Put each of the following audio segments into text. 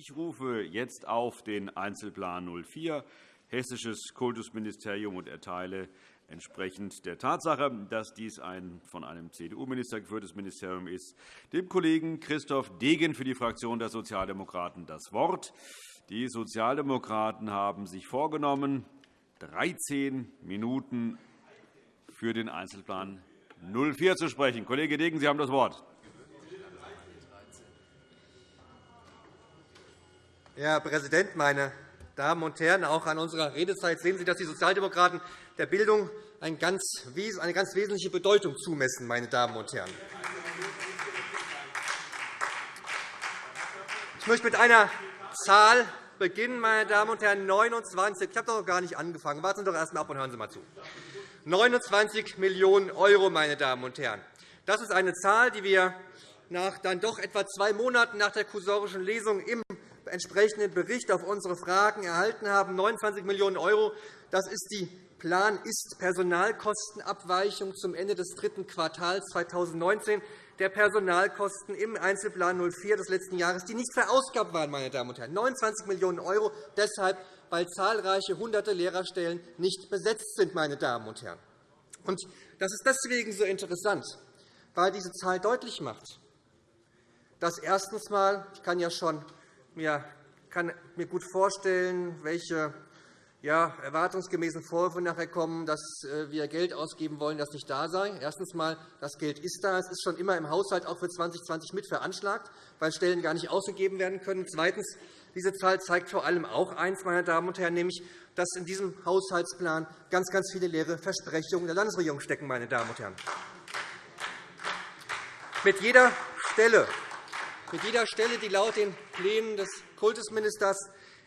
Ich rufe jetzt auf den Einzelplan 04 Hessisches Kultusministerium und erteile entsprechend der Tatsache, dass dies ein von einem CDU-Minister geführtes Ministerium ist, dem Kollegen Christoph Degen für die Fraktion der Sozialdemokraten das Wort. Die Sozialdemokraten haben sich vorgenommen, 13 Minuten für den Einzelplan 04 zu sprechen. Kollege Degen, Sie haben das Wort. Herr Präsident, meine Damen und Herren! Auch an unserer Redezeit sehen Sie, dass die Sozialdemokraten der Bildung eine ganz wesentliche Bedeutung zumessen. Meine Damen und Herren. Ich möchte mit einer Zahl beginnen, meine Damen und Herren. 29. Ich habe noch gar nicht angefangen. Warten Sie doch erst einmal ab und hören Sie mal zu. 29 Millionen €, meine Damen und Herren. Das ist eine Zahl, die wir nach dann doch etwa zwei Monaten nach der kursorischen Lesung im entsprechenden Bericht auf unsere Fragen erhalten haben. 29 Millionen €, das ist die Plan-Ist-Personalkostenabweichung zum Ende des dritten Quartals 2019 der Personalkosten im Einzelplan 04 des letzten Jahres, die nicht verausgabt waren. Meine Damen und Herren. 29 Millionen €, deshalb, weil zahlreiche hunderte Lehrerstellen nicht besetzt sind. Meine Damen und Herren. Und das ist deswegen so interessant, weil diese Zahl deutlich macht, dass erstens einmal, ich kann ja schon mir kann mir gut vorstellen, welche ja, erwartungsgemäßen Vorwürfe nachher kommen, dass äh, wir Geld ausgeben wollen, das nicht da sei. Erstens einmal, das Geld ist da. Es ist schon immer im Haushalt auch für 2020 mit veranschlagt, weil Stellen gar nicht ausgegeben werden können. Zweitens. Diese Zahl zeigt vor allem auch eines, meine Damen und Herren, nämlich, dass in diesem Haushaltsplan ganz, ganz viele leere Versprechungen der Landesregierung stecken. Meine Damen und Herren. Mit jeder Stelle, mit jeder Stelle, die laut den Plänen des Kultusministers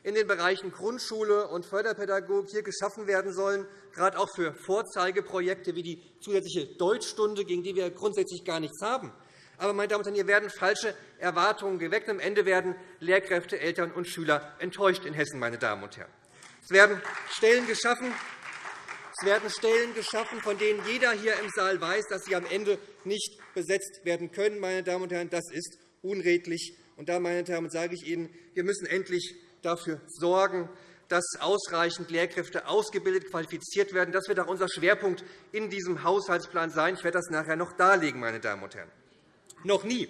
in den Bereichen Grundschule und Förderpädagogik hier geschaffen werden sollen, gerade auch für Vorzeigeprojekte wie die zusätzliche Deutschstunde, gegen die wir grundsätzlich gar nichts haben. Aber, meine Damen und Herren, hier werden falsche Erwartungen geweckt. Am Ende werden Lehrkräfte, Eltern und Schüler enttäuscht in Hessen. Meine Damen und Herren. Es werden Stellen geschaffen, es werden Stellen geschaffen, von denen jeder hier im Saal weiß, dass sie am Ende nicht besetzt werden können. Meine Damen und Herren. Das ist unredlich. Und da, meine Damen, sage ich Ihnen, wir müssen endlich dafür sorgen, dass ausreichend Lehrkräfte ausgebildet, qualifiziert werden. Das wird auch unser Schwerpunkt in diesem Haushaltsplan sein. Ich werde das nachher noch darlegen, meine Damen und Herren. Noch nie,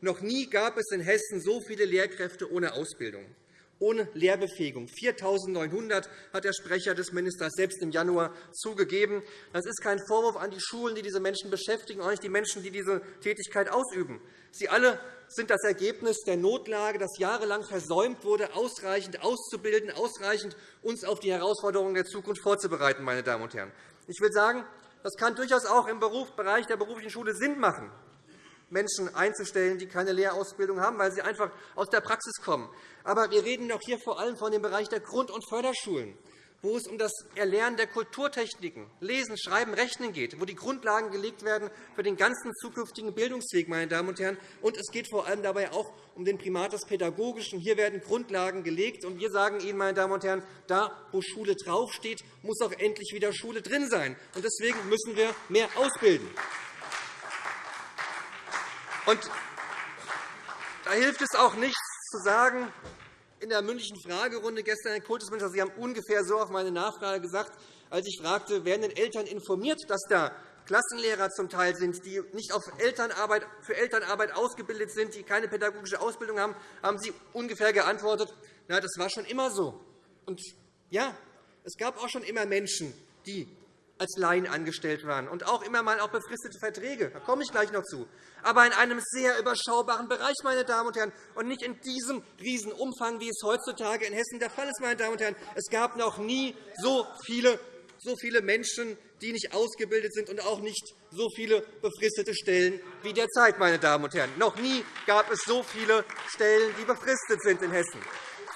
noch nie gab es in Hessen so viele Lehrkräfte ohne Ausbildung, ohne Lehrbefähigung. 4.900 hat der Sprecher des Ministers selbst im Januar zugegeben. Das ist kein Vorwurf an die Schulen, die diese Menschen beschäftigen, auch nicht die Menschen, die diese Tätigkeit ausüben. Sie alle sind das Ergebnis der Notlage, dass jahrelang versäumt wurde, ausreichend auszubilden, ausreichend uns auf die Herausforderungen der Zukunft vorzubereiten. Meine Damen und Herren. Ich will sagen, das kann durchaus auch im Bereich der beruflichen Schule Sinn machen, Menschen einzustellen, die keine Lehrausbildung haben, weil sie einfach aus der Praxis kommen. Aber wir reden doch hier vor allem von dem Bereich der Grund- und Förderschulen wo es um das Erlernen der Kulturtechniken, Lesen, Schreiben, Rechnen geht, wo die Grundlagen gelegt werden für den ganzen zukünftigen Bildungsweg. Meine Damen und Herren. Und es geht vor allem dabei auch um den Primat des Pädagogischen. Hier werden Grundlagen gelegt. Und wir sagen Ihnen, meine Damen und Herren, da, wo Schule draufsteht, muss auch endlich wieder Schule drin sein. Und deswegen müssen wir mehr ausbilden. Und da hilft es auch nichts zu sagen, in der mündlichen Fragerunde gestern, Herr Kultusminister, Sie haben ungefähr so auf meine Nachfrage gesagt, als ich fragte, werden denn Eltern informiert, dass da Klassenlehrer zum Teil sind, die nicht auf Elternarbeit, für Elternarbeit ausgebildet sind, die keine pädagogische Ausbildung haben, haben Sie ungefähr geantwortet, na, das war schon immer so. Und ja, es gab auch schon immer Menschen, die als Laien angestellt waren und auch immer mal auch befristete Verträge. Da komme ich gleich noch zu. Aber in einem sehr überschaubaren Bereich, meine Damen und Herren, und nicht in diesem Riesenumfang, wie es heutzutage in Hessen der Fall ist. Meine Damen und Herren. Es gab noch nie so viele, so viele Menschen, die nicht ausgebildet sind, und auch nicht so viele befristete Stellen wie derzeit. Meine Damen und Herren. Noch nie gab es so viele Stellen, die befristet sind in Hessen.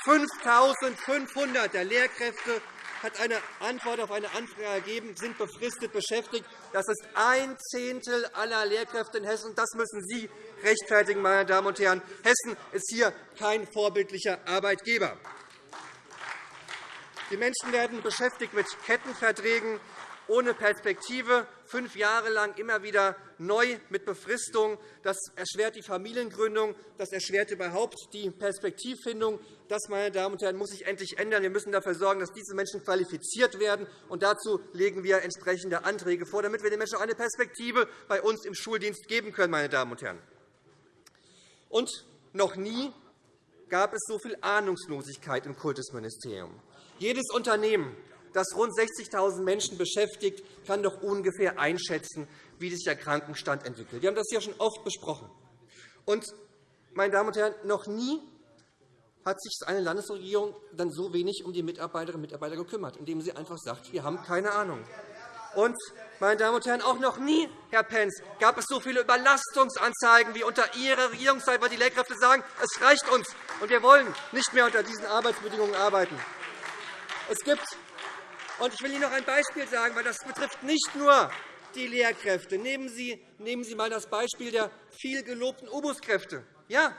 5.500 der Lehrkräfte hat eine Antwort auf eine Anfrage gegeben, sind befristet beschäftigt. Das ist ein Zehntel aller Lehrkräfte in Hessen. Das müssen Sie rechtfertigen, meine Damen und Herren. Hessen ist hier kein vorbildlicher Arbeitgeber. Die Menschen werden beschäftigt mit Kettenverträgen. ohne Perspektive, fünf Jahre lang immer wieder neu mit Befristung. Das erschwert die Familiengründung, das erschwert überhaupt die Perspektivfindung. Das, meine Damen und Herren, muss sich endlich ändern. Wir müssen dafür sorgen, dass diese Menschen qualifiziert werden. Und dazu legen wir entsprechende Anträge vor, damit wir den Menschen auch eine Perspektive bei uns im Schuldienst geben können. Meine Damen und Herren. Und noch nie gab es so viel Ahnungslosigkeit im Kultusministerium. Jedes Unternehmen, das rund 60.000 Menschen beschäftigt, kann doch ungefähr einschätzen, wie sich der Krankenstand entwickelt. Wir haben das ja schon oft besprochen. Und, meine Damen und Herren, noch nie hat sich eine Landesregierung dann so wenig um die Mitarbeiterinnen und Mitarbeiter gekümmert, indem sie einfach sagt, wir haben keine Ahnung. Und, meine Damen und Herren, auch noch nie, Herr Pentz, gab es so viele Überlastungsanzeigen wie unter Ihrer Regierungszeit, weil die Lehrkräfte sagen, es reicht uns, und wir wollen nicht mehr unter diesen Arbeitsbedingungen arbeiten. Es gibt und ich will Ihnen noch ein Beispiel sagen, weil das betrifft nicht nur die Lehrkräfte. Nehmen Sie, nehmen Sie einmal das Beispiel der viel gelobten Obuskräfte. Ja,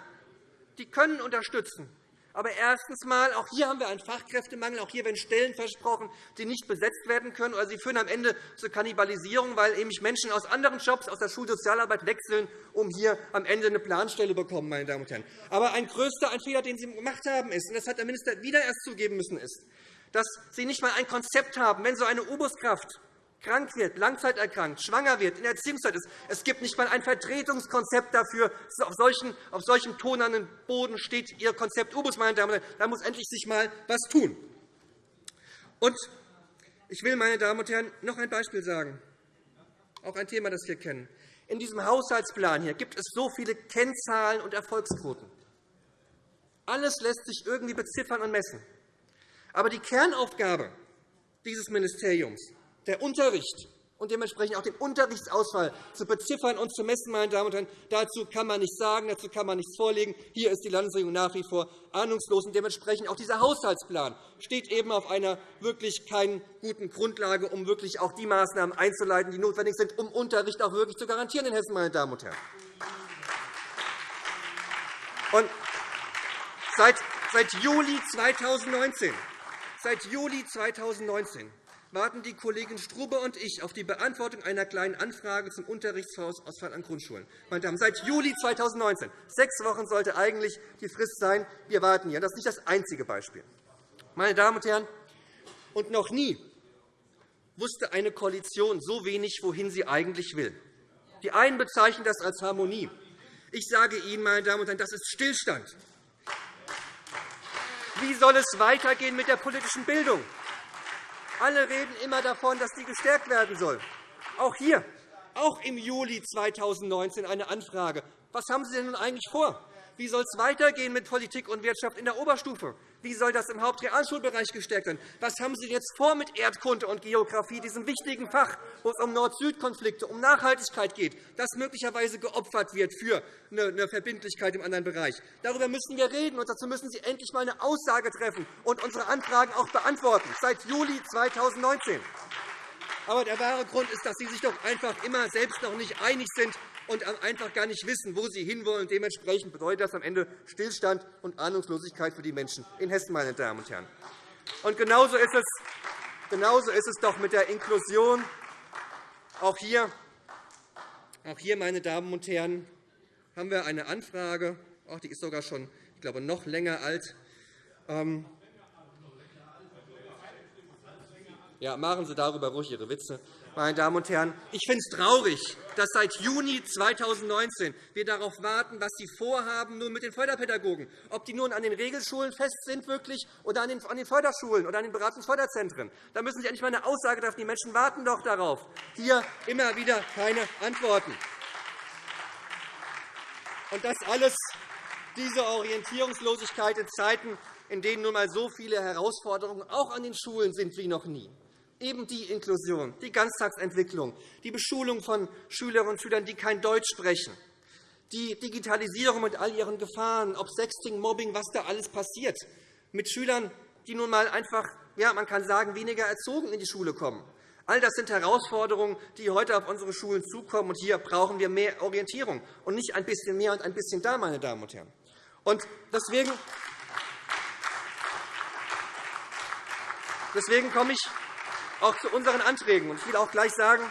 die können unterstützen. Aber erstens einmal, auch hier haben wir einen Fachkräftemangel. Auch hier werden Stellen versprochen, die nicht besetzt werden können. Oder sie führen am Ende zur Kannibalisierung, weil eben Menschen aus anderen Jobs, aus der Schulsozialarbeit wechseln, um hier am Ende eine Planstelle zu bekommen. Meine Damen und Herren. Aber ein größter ein Fehler, den Sie gemacht haben, ist, und das hat der Minister wieder erst zugeben müssen, ist, dass Sie nicht einmal ein Konzept haben, wenn so eine Ubuskraft krank wird, langzeiterkrankt, schwanger wird, in der Erziehungszeit ist. Es gibt nicht einmal ein Vertretungskonzept dafür. Auf, solchen, auf solchem tonernen Boden steht Ihr Konzept Ubus, meine Damen und Herren. Da muss endlich sich einmal etwas tun. Und ich will, meine Damen und Herren, noch ein Beispiel sagen, auch ein Thema, das wir kennen. In diesem Haushaltsplan hier gibt es so viele Kennzahlen und Erfolgsquoten. Alles lässt sich irgendwie beziffern und messen. Aber die Kernaufgabe dieses Ministeriums, der Unterricht und dementsprechend auch den Unterrichtsausfall zu beziffern und zu messen, meine Damen und Herren, dazu kann man nichts sagen, dazu kann man nichts vorlegen. Hier ist die Landesregierung nach wie vor ahnungslos. Und dementsprechend auch dieser Haushaltsplan steht eben auf einer wirklich keinen guten Grundlage, um wirklich auch die Maßnahmen einzuleiten, die notwendig sind, um Unterricht auch wirklich zu garantieren in Hessen, meine Damen und Herren. Und seit, seit Juli 2019 Seit Juli 2019 warten die Kollegin Strube und ich auf die Beantwortung einer Kleinen Anfrage zum Unterrichtsausfall an Grundschulen. Meine Damen, seit Juli 2019. Sechs Wochen sollte eigentlich die Frist sein. Wir warten hier. Das ist nicht das einzige Beispiel. Meine Damen und Herren, und noch nie wusste eine Koalition so wenig, wohin sie eigentlich will. Die einen bezeichnen das als Harmonie. Ich sage Ihnen, meine Damen und Herren, das ist Stillstand. Wie soll es weitergehen mit der politischen Bildung? Alle reden immer davon, dass sie gestärkt werden soll. Auch hier, auch im Juli 2019 eine Anfrage. Was haben Sie denn nun eigentlich vor? Wie soll es weitergehen mit Politik und Wirtschaft in der Oberstufe? Wie soll das im Hauptrealschulbereich gestärkt werden? Was haben Sie jetzt vor mit Erdkunde und Geografie, diesem wichtigen Fach, wo es um Nord-Süd-Konflikte, um Nachhaltigkeit geht, das möglicherweise geopfert wird für eine Verbindlichkeit im anderen Bereich? Darüber müssen wir reden, und dazu müssen Sie endlich einmal eine Aussage treffen und unsere Anfragen auch beantworten, seit Juli 2019. Aber der wahre Grund ist, dass Sie sich doch einfach immer selbst noch nicht einig sind, und einfach gar nicht wissen, wo sie hinwollen. Dementsprechend bedeutet das am Ende Stillstand und Ahnungslosigkeit für die Menschen in Hessen. Meine Damen und Herren. Und genauso ist es, genauso ist es doch mit der Inklusion. Auch hier, auch hier, meine Damen und Herren, haben wir eine Anfrage. Auch die ist sogar schon, ich glaube, noch länger alt. Ähm, ja, machen Sie darüber ruhig Ihre Witze meine Damen und Herren. Ich finde es traurig, dass seit Juni 2019 wir darauf warten, was Sie vorhaben nun mit den Förderpädagogen, ob die nun an den Regelschulen fest sind wirklich, oder an den Förderschulen oder an den Beratungsförderzentren. Da müssen Sie endlich einmal eine Aussage treffen. Die Menschen warten doch darauf. Hier immer wieder keine Antworten. Und das alles, diese Orientierungslosigkeit in Zeiten, in denen nun einmal so viele Herausforderungen auch an den Schulen sind wie noch nie eben die Inklusion, die Ganztagsentwicklung, die Beschulung von Schülerinnen und Schülern, die kein Deutsch sprechen, die Digitalisierung mit all ihren Gefahren, ob Sexting, Mobbing, was da alles passiert, mit Schülern, die nun einmal einfach, ja, man kann sagen, weniger erzogen in die Schule kommen. All das sind Herausforderungen, die heute auf unsere Schulen zukommen. Und hier brauchen wir mehr Orientierung und nicht ein bisschen mehr und ein bisschen da, meine Damen und Herren. Und deswegen, deswegen komme ich auch zu unseren Anträgen. Ich will auch gleich sagen,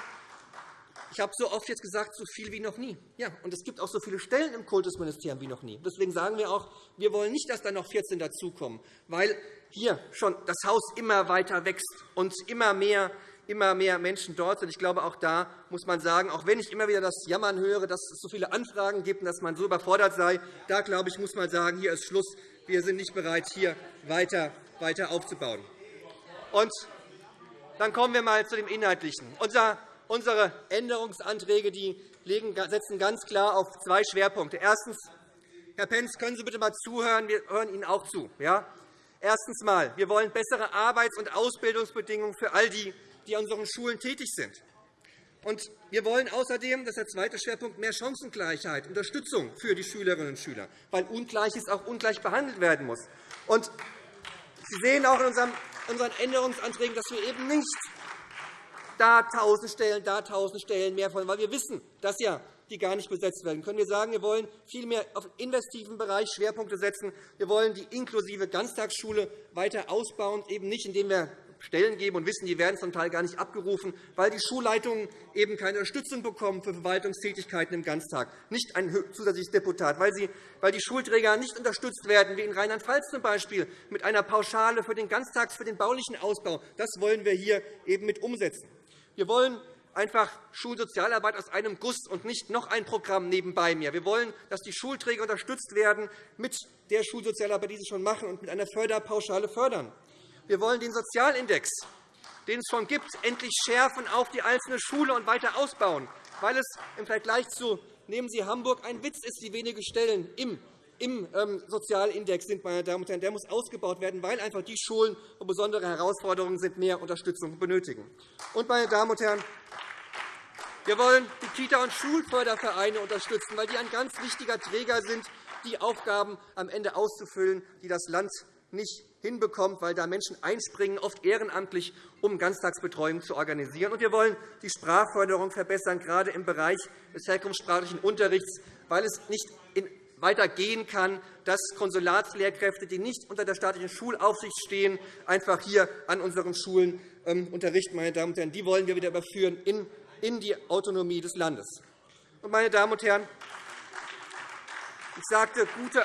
ich habe so oft jetzt gesagt, so viel wie noch nie. Ja, und es gibt auch so viele Stellen im Kultusministerium wie noch nie. Deswegen sagen wir auch, wir wollen nicht, dass da noch 14 dazukommen, weil hier schon das Haus immer weiter wächst und immer mehr immer mehr Menschen dort sind. Ich glaube, auch da muss man sagen, auch wenn ich immer wieder das Jammern höre, dass es so viele Anfragen gibt und dass man so überfordert sei, da glaube ich, muss man sagen, hier ist Schluss. Wir sind nicht bereit, hier weiter, weiter aufzubauen. Und dann kommen wir einmal zu dem Inhaltlichen. Unser Unsere Änderungsanträge setzen ganz klar auf zwei Schwerpunkte. Erstens, Herr Pentz, können Sie bitte einmal zuhören? Wir hören Ihnen auch zu. Erstens. Wir wollen bessere Arbeits- und Ausbildungsbedingungen für all die, die an unseren Schulen tätig sind. Und wir wollen außerdem, das ist der zweite Schwerpunkt, mehr Chancengleichheit, Unterstützung für die Schülerinnen und Schüler, weil Ungleiches auch ungleich behandelt werden muss. Sie sehen auch in unseren Änderungsanträgen, dass wir eben nicht da 1.000 Stellen, da 1.000 Stellen mehr wollen, weil wir wissen, dass ja die gar nicht besetzt werden können. Wir sagen, wir wollen vielmehr auf investiven Bereich Schwerpunkte setzen. Wir wollen die inklusive Ganztagsschule weiter ausbauen, eben nicht, indem wir Stellen geben und wissen, die werden zum Teil gar nicht abgerufen, weil die Schulleitungen eben keine Unterstützung bekommen für Verwaltungstätigkeiten im Ganztag, nicht ein zusätzliches Deputat, weil, sie, weil die Schulträger nicht unterstützt werden, wie in Rheinland-Pfalz zum Beispiel, mit einer Pauschale für den Ganztags, für den baulichen Ausbau. Das wollen wir hier eben mit umsetzen. Wir wollen einfach Schulsozialarbeit aus einem Guss und nicht noch ein Programm nebenbei mehr. Wir wollen, dass die Schulträger unterstützt werden mit der Schulsozialarbeit, die sie schon machen, und mit einer Förderpauschale fördern. Wir wollen den Sozialindex, den es schon gibt, endlich schärfen auf die einzelne Schule und weiter ausbauen, weil es im Vergleich zu nehmen Sie Hamburg ein Witz ist, wie wenige Stellen im im ähm, Sozialindex sind. Meine Damen und Herren. Der muss ausgebaut werden, weil einfach die Schulen, wo besondere Herausforderungen sind, mehr Unterstützung benötigen. Und, meine Damen und Herren, wir wollen die Kita- und Schulfördervereine unterstützen, weil die ein ganz wichtiger Träger sind, die Aufgaben am Ende auszufüllen, die das Land nicht hinbekommt, weil da Menschen einspringen, oft ehrenamtlich, um Ganztagsbetreuung zu organisieren. Und wir wollen die Sprachförderung verbessern, gerade im Bereich des herkunftssprachlichen Unterrichts, weil es nicht weitergehen kann, dass Konsulatslehrkräfte, die nicht unter der staatlichen Schulaufsicht stehen, einfach hier an unseren Schulen ähm, unterrichten. Meine Damen und Herren. Die wollen wir wieder überführen in die Autonomie des Landes. Meine Damen und Herren, ich sagte, gute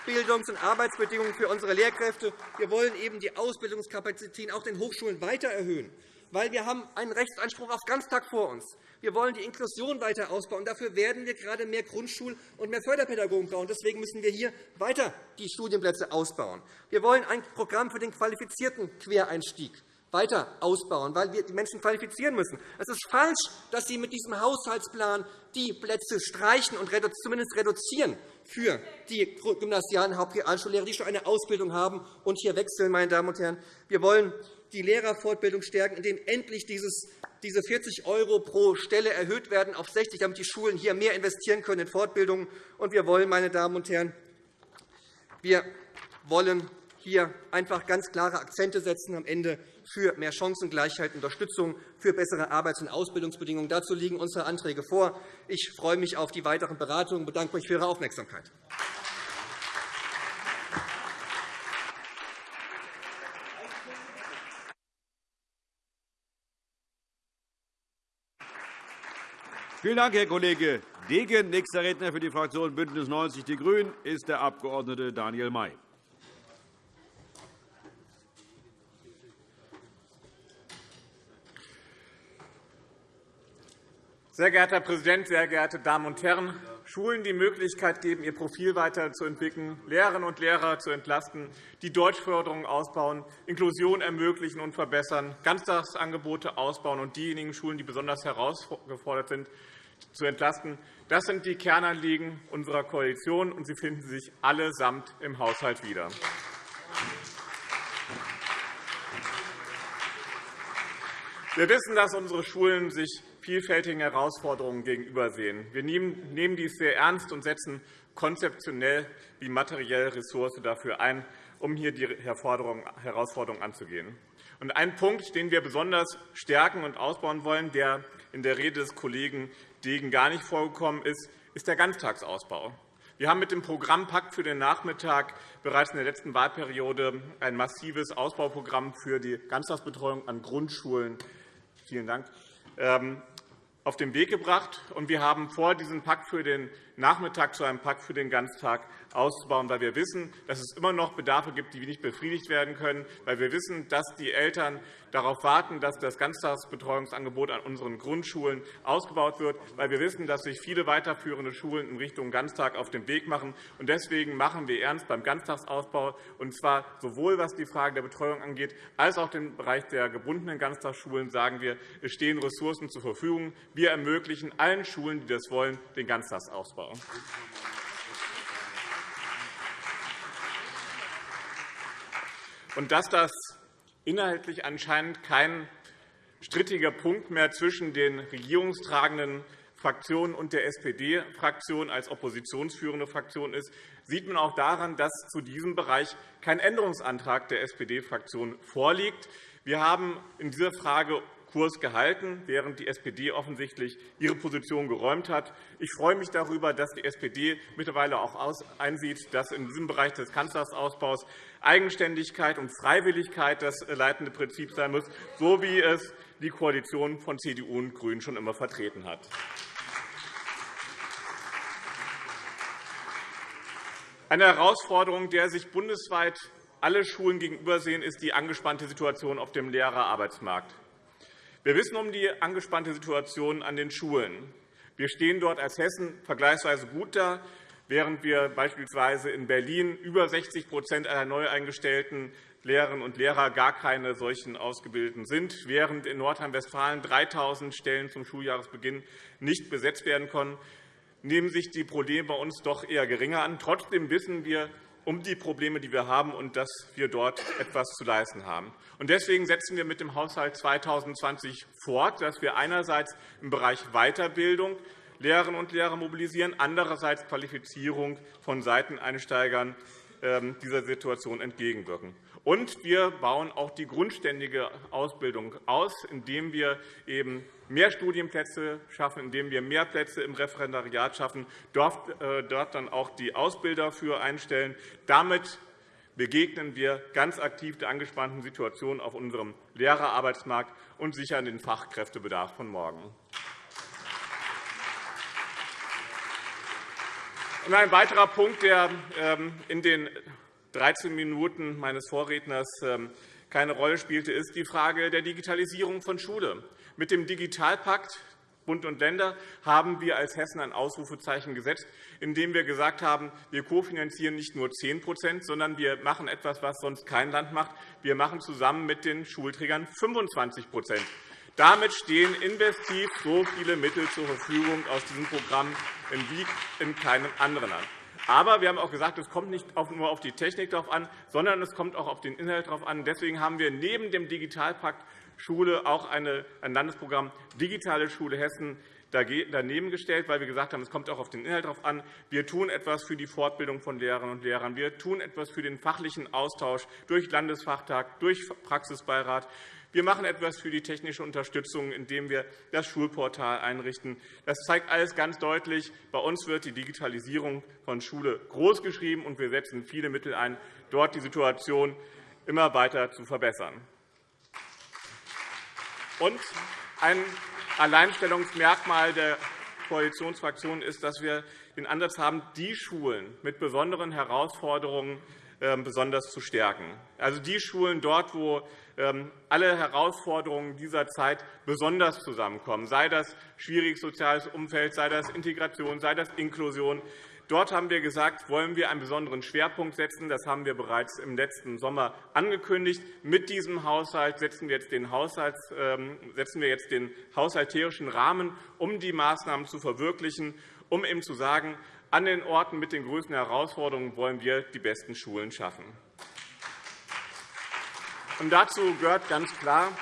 Ausbildungs- und Arbeitsbedingungen für unsere Lehrkräfte. Wir wollen eben die Ausbildungskapazitäten auch den Hochschulen weiter erhöhen, weil wir haben einen Rechtsanspruch auf Ganztag vor uns. Wir wollen die Inklusion weiter ausbauen. Dafür werden wir gerade mehr Grundschul- und mehr Förderpädagogen brauchen. Deswegen müssen wir hier weiter die Studienplätze ausbauen. Wir wollen ein Programm für den qualifizierten Quereinstieg weiter ausbauen, weil wir die Menschen qualifizieren müssen. Es ist falsch, dass Sie mit diesem Haushaltsplan die Plätze streichen und zumindest reduzieren für die gymnasialen Hauptrealschullehrer, die schon eine Ausbildung haben und hier wechseln. Meine Damen und Herren. Wir wollen die Lehrerfortbildung stärken, indem endlich dieses diese 40 € pro Stelle erhöht werden auf 60, damit die Schulen hier mehr investieren können in Fortbildungen. Und wir wollen, meine Damen und Herren, wir wollen hier einfach ganz klare Akzente setzen am Ende für mehr Chancengleichheit, Unterstützung, für bessere Arbeits- und Ausbildungsbedingungen. Dazu liegen unsere Anträge vor. Ich freue mich auf die weiteren Beratungen und bedanke mich für Ihre Aufmerksamkeit. Vielen Dank, Herr Kollege Degen. Nächster Redner für die Fraktion BÜNDNIS 90 die GRÜNEN ist der Abg. Daniel May. Sehr geehrter Herr Präsident, sehr geehrte Damen und Herren! Schulen die Möglichkeit geben, ihr Profil weiterzuentwickeln, Lehrerinnen und Lehrer zu entlasten, die Deutschförderung ausbauen, Inklusion ermöglichen und verbessern, Ganztagsangebote ausbauen und diejenigen Schulen, die besonders herausgefordert sind, zu entlasten. Das sind die Kernanliegen unserer Koalition, und sie finden sich allesamt im Haushalt wieder. Wir wissen, dass unsere Schulen sich vielfältigen Herausforderungen gegenübersehen. Wir nehmen dies sehr ernst und setzen konzeptionell wie materiell Ressource dafür ein, um hier die Herausforderungen anzugehen. Ein Punkt, den wir besonders stärken und ausbauen wollen, der in der Rede des Kollegen Degen gar nicht vorgekommen ist, ist der Ganztagsausbau. Wir haben mit dem Programm Pakt für den Nachmittag bereits in der letzten Wahlperiode ein massives Ausbauprogramm für die Ganztagsbetreuung an Grundschulen vielen Dank, ähm, auf den Weg gebracht. Wir haben vor, diesen Pakt für den Nachmittag zu einem Pakt für den Ganztag auszubauen, weil wir wissen, dass es immer noch Bedarfe gibt, die nicht befriedigt werden können, weil wir wissen, dass die Eltern darauf warten, dass das Ganztagsbetreuungsangebot an unseren Grundschulen ausgebaut wird, weil wir wissen, dass sich viele weiterführende Schulen in Richtung Ganztag auf den Weg machen. Deswegen machen wir ernst beim Ganztagsausbau, und zwar sowohl was die Frage der Betreuung angeht, als auch den Bereich der gebundenen Ganztagsschulen sagen wir, es stehen Ressourcen zur Verfügung. Wir ermöglichen allen Schulen, die das wollen, den Ganztagsausbau. Und dass das inhaltlich anscheinend kein strittiger Punkt mehr zwischen den regierungstragenden Fraktionen und der SPD-Fraktion als oppositionsführende Fraktion ist, sieht man auch daran, dass zu diesem Bereich kein Änderungsantrag der SPD-Fraktion vorliegt. Wir haben in dieser Frage Kurs gehalten, während die SPD offensichtlich ihre Position geräumt hat. Ich freue mich darüber, dass die SPD mittlerweile auch einsieht, dass in diesem Bereich des Kanzlersausbaus Eigenständigkeit und Freiwilligkeit das leitende Prinzip sein muss, so wie es die Koalition von CDU und GRÜNEN schon immer vertreten hat. Eine Herausforderung, der sich bundesweit alle Schulen gegenübersehen, ist die angespannte Situation auf dem Lehrerarbeitsmarkt. Wir wissen um die angespannte Situation an den Schulen. Wir stehen dort als Hessen vergleichsweise gut da, während wir beispielsweise in Berlin über 60% aller neu eingestellten Lehrerinnen und Lehrer gar keine solchen Ausgebildeten sind, während in Nordrhein-Westfalen 3.000 Stellen zum Schuljahresbeginn nicht besetzt werden konnten, nehmen sich die Probleme bei uns doch eher geringer an. Trotzdem wissen wir, um die Probleme, die wir haben, und dass wir dort etwas zu leisten haben. Deswegen setzen wir mit dem Haushalt 2020 fort, dass wir einerseits im Bereich Weiterbildung Lehrerinnen und Lehrer mobilisieren, andererseits Qualifizierung von Seiteneinsteigern ähm, dieser Situation entgegenwirken. Und wir bauen auch die grundständige Ausbildung aus, indem wir eben mehr Studienplätze schaffen, indem wir mehr Plätze im Referendariat schaffen, äh, dort dann auch die Ausbilder für einstellen. Damit begegnen wir ganz aktiv der angespannten Situation auf unserem Lehrerarbeitsmarkt und sichern den Fachkräftebedarf von morgen. Ein weiterer Punkt, der ähm, in den 13 Minuten meines Vorredners ähm, keine Rolle spielte, ist die Frage der Digitalisierung von Schule. Mit dem Digitalpakt Bund und Länder haben wir als Hessen ein Ausrufezeichen gesetzt, indem wir gesagt haben, wir kofinanzieren nicht nur 10% sondern wir machen etwas, was sonst kein Land macht. Wir machen zusammen mit den Schulträgern 25 damit stehen investiv so viele Mittel zur Verfügung aus diesem Programm wie in keinem anderen Land. Aber wir haben auch gesagt, es kommt nicht nur auf die Technik darauf an, sondern es kommt auch auf den Inhalt darauf an. Deswegen haben wir neben dem Digitalpakt Schule auch ein Landesprogramm Digitale Schule Hessen daneben gestellt, weil wir gesagt haben, es kommt auch auf den Inhalt darauf an. Wir tun etwas für die Fortbildung von Lehrerinnen und Lehrern. Wir tun etwas für den fachlichen Austausch durch Landesfachtag, durch Praxisbeirat. Wir machen etwas für die technische Unterstützung, indem wir das Schulportal einrichten. Das zeigt alles ganz deutlich. Bei uns wird die Digitalisierung von Schule großgeschrieben, und wir setzen viele Mittel ein, dort die Situation immer weiter zu verbessern. Und ein Alleinstellungsmerkmal der Koalitionsfraktionen ist, dass wir den Ansatz haben, die Schulen mit besonderen Herausforderungen ähm, besonders zu stärken. Also die Schulen dort, wo alle Herausforderungen dieser Zeit besonders zusammenkommen, sei das schwieriges soziales Umfeld, sei das Integration, sei das Inklusion. Dort haben wir gesagt, wollen wir einen besonderen Schwerpunkt setzen. Das haben wir bereits im letzten Sommer angekündigt. Mit diesem Haushalt setzen wir jetzt den, Haushalts, ähm, setzen wir jetzt den haushalterischen Rahmen, um die Maßnahmen zu verwirklichen, um eben zu sagen, an den Orten mit den größten Herausforderungen wollen wir die besten Schulen schaffen. Und dazu gehört ganz klar,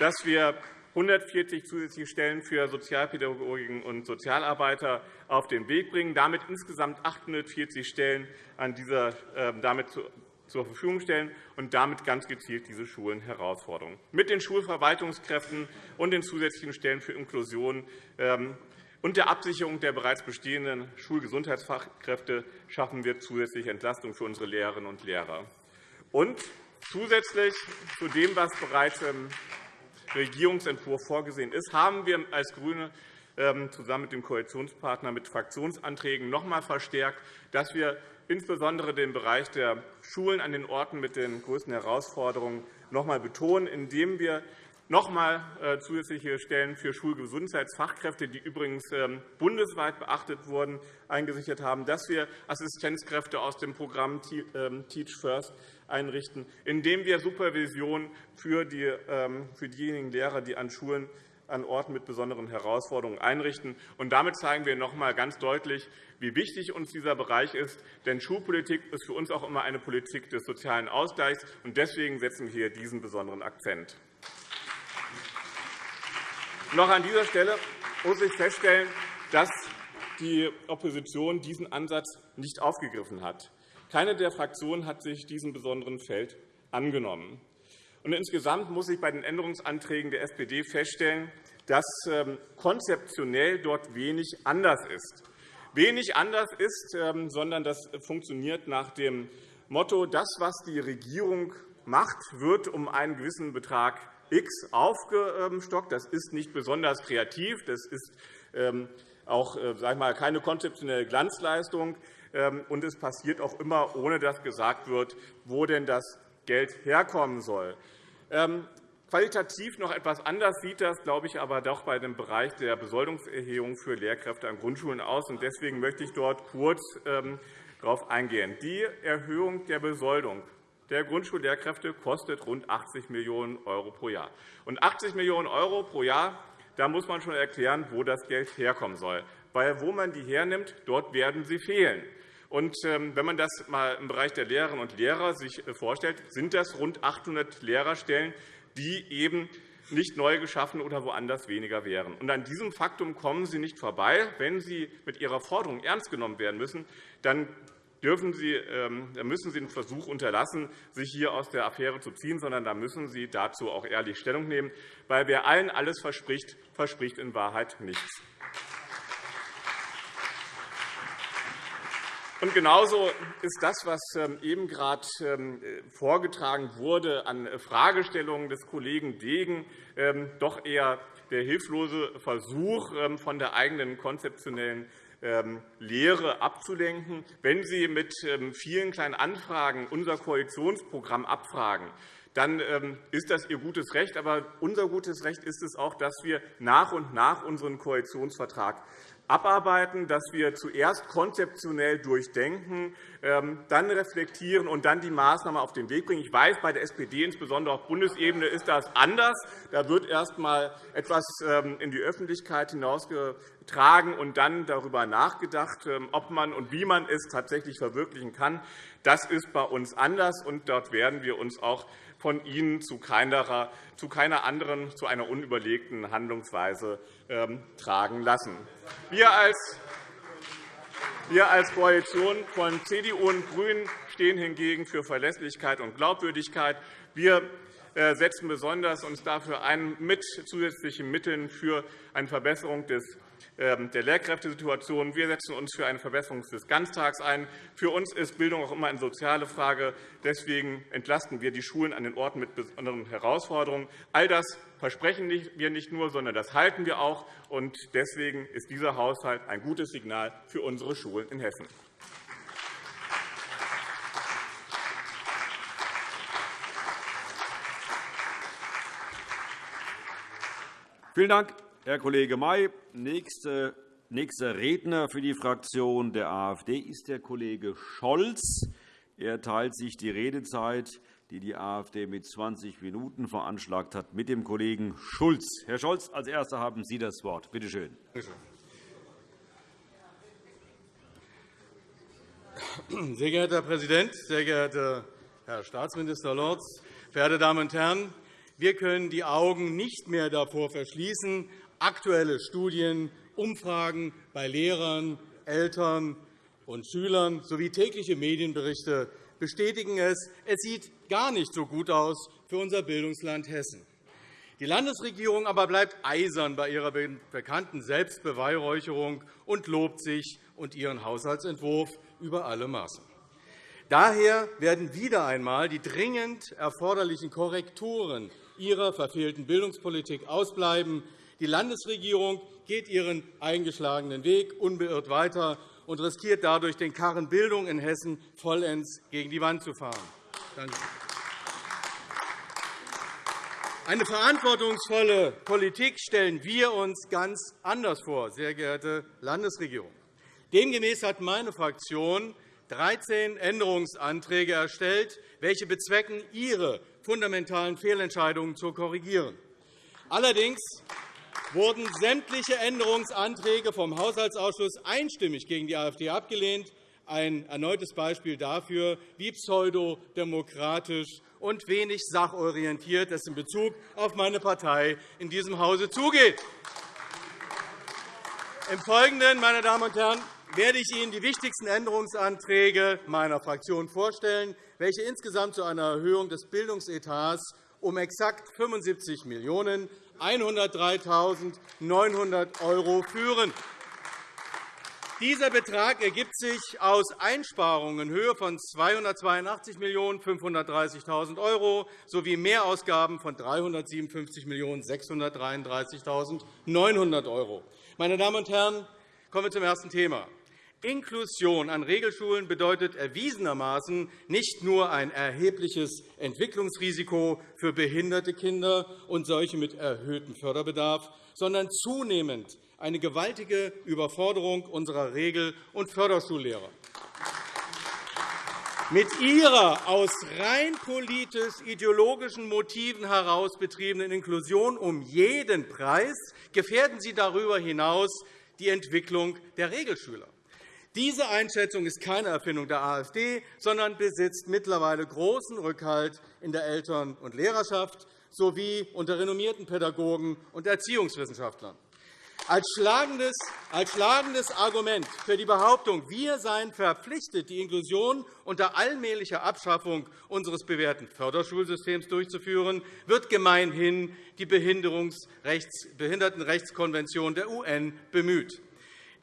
dass wir 140 zusätzliche Stellen für Sozialpädagoginnen und Sozialarbeiter auf den Weg bringen, damit insgesamt 840 Stellen an dieser, äh, damit zur Verfügung stellen und damit ganz gezielt diese Schulen Herausforderungen. Mit den Schulverwaltungskräften und den zusätzlichen Stellen für Inklusion ähm, und der Absicherung der bereits bestehenden Schulgesundheitsfachkräfte schaffen wir zusätzliche Entlastung für unsere Lehrerinnen und Lehrer. Und zusätzlich zu dem, was bereits im Regierungsentwurf vorgesehen ist, haben wir als GRÜNE ähm, zusammen mit dem Koalitionspartner mit Fraktionsanträgen noch einmal verstärkt, dass wir insbesondere den Bereich der Schulen an den Orten mit den größten Herausforderungen noch einmal betonen, indem wir noch einmal äh, zusätzliche Stellen für Schulgesundheitsfachkräfte, die übrigens ähm, bundesweit beachtet wurden, eingesichert haben, dass wir Assistenzkräfte aus dem Programm ähm, Teach First einrichten, indem wir Supervision für diejenigen Lehrer, die an Schulen an Orten mit besonderen Herausforderungen einrichten. Und damit zeigen wir noch einmal ganz deutlich, wie wichtig uns dieser Bereich ist. Denn Schulpolitik ist für uns auch immer eine Politik des sozialen Ausgleichs. Und deswegen setzen wir hier diesen besonderen Akzent. Noch an dieser Stelle muss ich feststellen, dass die Opposition diesen Ansatz nicht aufgegriffen hat. Keine der Fraktionen hat sich diesem besonderen Feld angenommen. Und insgesamt muss ich bei den Änderungsanträgen der SPD feststellen, dass ähm, konzeptionell dort wenig anders ist. Wenig anders ist, ähm, sondern das funktioniert nach dem Motto, das, was die Regierung macht, wird um einen gewissen Betrag X aufgestockt. Das ist nicht besonders kreativ. Das ist ähm, auch äh, sag mal, keine konzeptionelle Glanzleistung. Und es passiert auch immer, ohne dass gesagt wird, wo denn das Geld herkommen soll. Ähm, qualitativ noch etwas anders sieht das, glaube ich, aber doch bei dem Bereich der Besoldungserhebung für Lehrkräfte an Grundschulen aus. Deswegen möchte ich dort kurz ähm, darauf eingehen. Die Erhöhung der Besoldung der Grundschullehrkräfte kostet rund 80 Millionen € pro Jahr. Und 80 Millionen € pro Jahr, da muss man schon erklären, wo das Geld herkommen soll. Weil wo man die hernimmt, dort werden sie fehlen. Und, ähm, wenn man das mal im Bereich der Lehrerinnen und Lehrer sich äh, vorstellt, sind das rund 800 Lehrerstellen, die eben nicht neu geschaffen oder woanders weniger wären. Und an diesem Faktum kommen Sie nicht vorbei. Wenn Sie mit Ihrer Forderung ernst genommen werden müssen, dann dürfen Sie, ähm, müssen Sie den Versuch unterlassen, sich hier aus der Affäre zu ziehen, sondern da müssen Sie dazu auch ehrlich Stellung nehmen. Weil wer allen alles verspricht, verspricht in Wahrheit nichts. Und genauso ist das, was ähm, eben gerade ähm, vorgetragen wurde an Fragestellungen des Kollegen Degen, ähm, doch eher der hilflose Versuch, von der eigenen konzeptionellen Lehre abzulenken. Wenn Sie mit vielen kleinen Anfragen unser Koalitionsprogramm abfragen, dann ist das Ihr gutes Recht. Aber unser gutes Recht ist es auch, dass wir nach und nach unseren Koalitionsvertrag abarbeiten, dass wir zuerst konzeptionell durchdenken, ähm, dann reflektieren und dann die Maßnahme auf den Weg bringen. Ich weiß, bei der SPD, insbesondere auf Bundesebene, ist das anders. Da wird erst einmal etwas ähm, in die Öffentlichkeit hinausgetragen und dann darüber nachgedacht, ähm, ob man und wie man es tatsächlich verwirklichen kann. Das ist bei uns anders, und dort werden wir uns auch von Ihnen zu keiner, zu keiner anderen, zu einer unüberlegten Handlungsweise ähm, tragen lassen. Wir als wir als Koalition von CDU und GRÜNEN stehen hingegen für Verlässlichkeit und Glaubwürdigkeit. Wir äh, setzen besonders uns dafür ein, mit zusätzlichen Mitteln für eine Verbesserung des der Lehrkräftesituation. Wir setzen uns für eine Verbesserung des Ganztags ein. Für uns ist Bildung auch immer eine soziale Frage. Deswegen entlasten wir die Schulen an den Orten mit besonderen Herausforderungen. All das versprechen wir nicht nur, sondern das halten wir auch. Deswegen ist dieser Haushalt ein gutes Signal für unsere Schulen in Hessen. Vielen Dank, Herr Kollege May. Nächster Redner für die Fraktion der AfD ist der Kollege Scholz. Er teilt sich die Redezeit, die die AfD mit 20 Minuten veranschlagt hat, mit dem Kollegen Schulz. Herr Scholz, als Erster haben Sie das Wort. Bitte schön. Sehr geehrter Herr Präsident, sehr geehrter Herr Staatsminister Lorz, verehrte Damen und Herren! Wir können die Augen nicht mehr davor verschließen, Aktuelle Studien, Umfragen bei Lehrern, Eltern und Schülern sowie tägliche Medienberichte bestätigen es. Es sieht gar nicht so gut aus für unser Bildungsland Hessen. Die Landesregierung aber bleibt eisern bei ihrer bekannten Selbstbeweihräucherung und lobt sich und ihren Haushaltsentwurf über alle Maßen. Daher werden wieder einmal die dringend erforderlichen Korrekturen ihrer verfehlten Bildungspolitik ausbleiben. Die Landesregierung geht ihren eingeschlagenen Weg unbeirrt weiter und riskiert dadurch, den Karren Bildung in Hessen vollends gegen die Wand zu fahren. Eine verantwortungsvolle Politik stellen wir uns ganz anders vor, sehr geehrte Landesregierung. Demgemäß hat meine Fraktion 13 Änderungsanträge erstellt, welche bezwecken, Ihre fundamentalen Fehlentscheidungen zu korrigieren. Allerdings wurden sämtliche Änderungsanträge vom Haushaltsausschuss einstimmig gegen die AfD abgelehnt. Ein erneutes Beispiel dafür, wie pseudodemokratisch und wenig sachorientiert es in Bezug auf meine Partei in diesem Hause zugeht. Im Folgenden, meine Damen und Herren, werde ich Ihnen die wichtigsten Änderungsanträge meiner Fraktion vorstellen, welche insgesamt zu einer Erhöhung des Bildungsetats um exakt 75 103.900 € führen. Dieser Betrag ergibt sich aus Einsparungen in Höhe von 282.530.000 € sowie Mehrausgaben von 357.633.900 €. Meine Damen und Herren, kommen wir zum ersten Thema. Inklusion an Regelschulen bedeutet erwiesenermaßen nicht nur ein erhebliches Entwicklungsrisiko für behinderte Kinder und solche mit erhöhtem Förderbedarf, sondern zunehmend eine gewaltige Überforderung unserer Regel- und Förderschullehrer. Mit Ihrer aus rein politisch-ideologischen Motiven heraus betriebenen Inklusion um jeden Preis gefährden Sie darüber hinaus die Entwicklung der Regelschüler. Diese Einschätzung ist keine Erfindung der AfD, sondern besitzt mittlerweile großen Rückhalt in der Eltern- und Lehrerschaft sowie unter renommierten Pädagogen und Erziehungswissenschaftlern. Als schlagendes, Argument für die Behauptung, wir seien verpflichtet, die Inklusion unter allmählicher Abschaffung unseres bewährten Förderschulsystems durchzuführen, wird gemeinhin die Behindertenrechtskonvention der UN bemüht.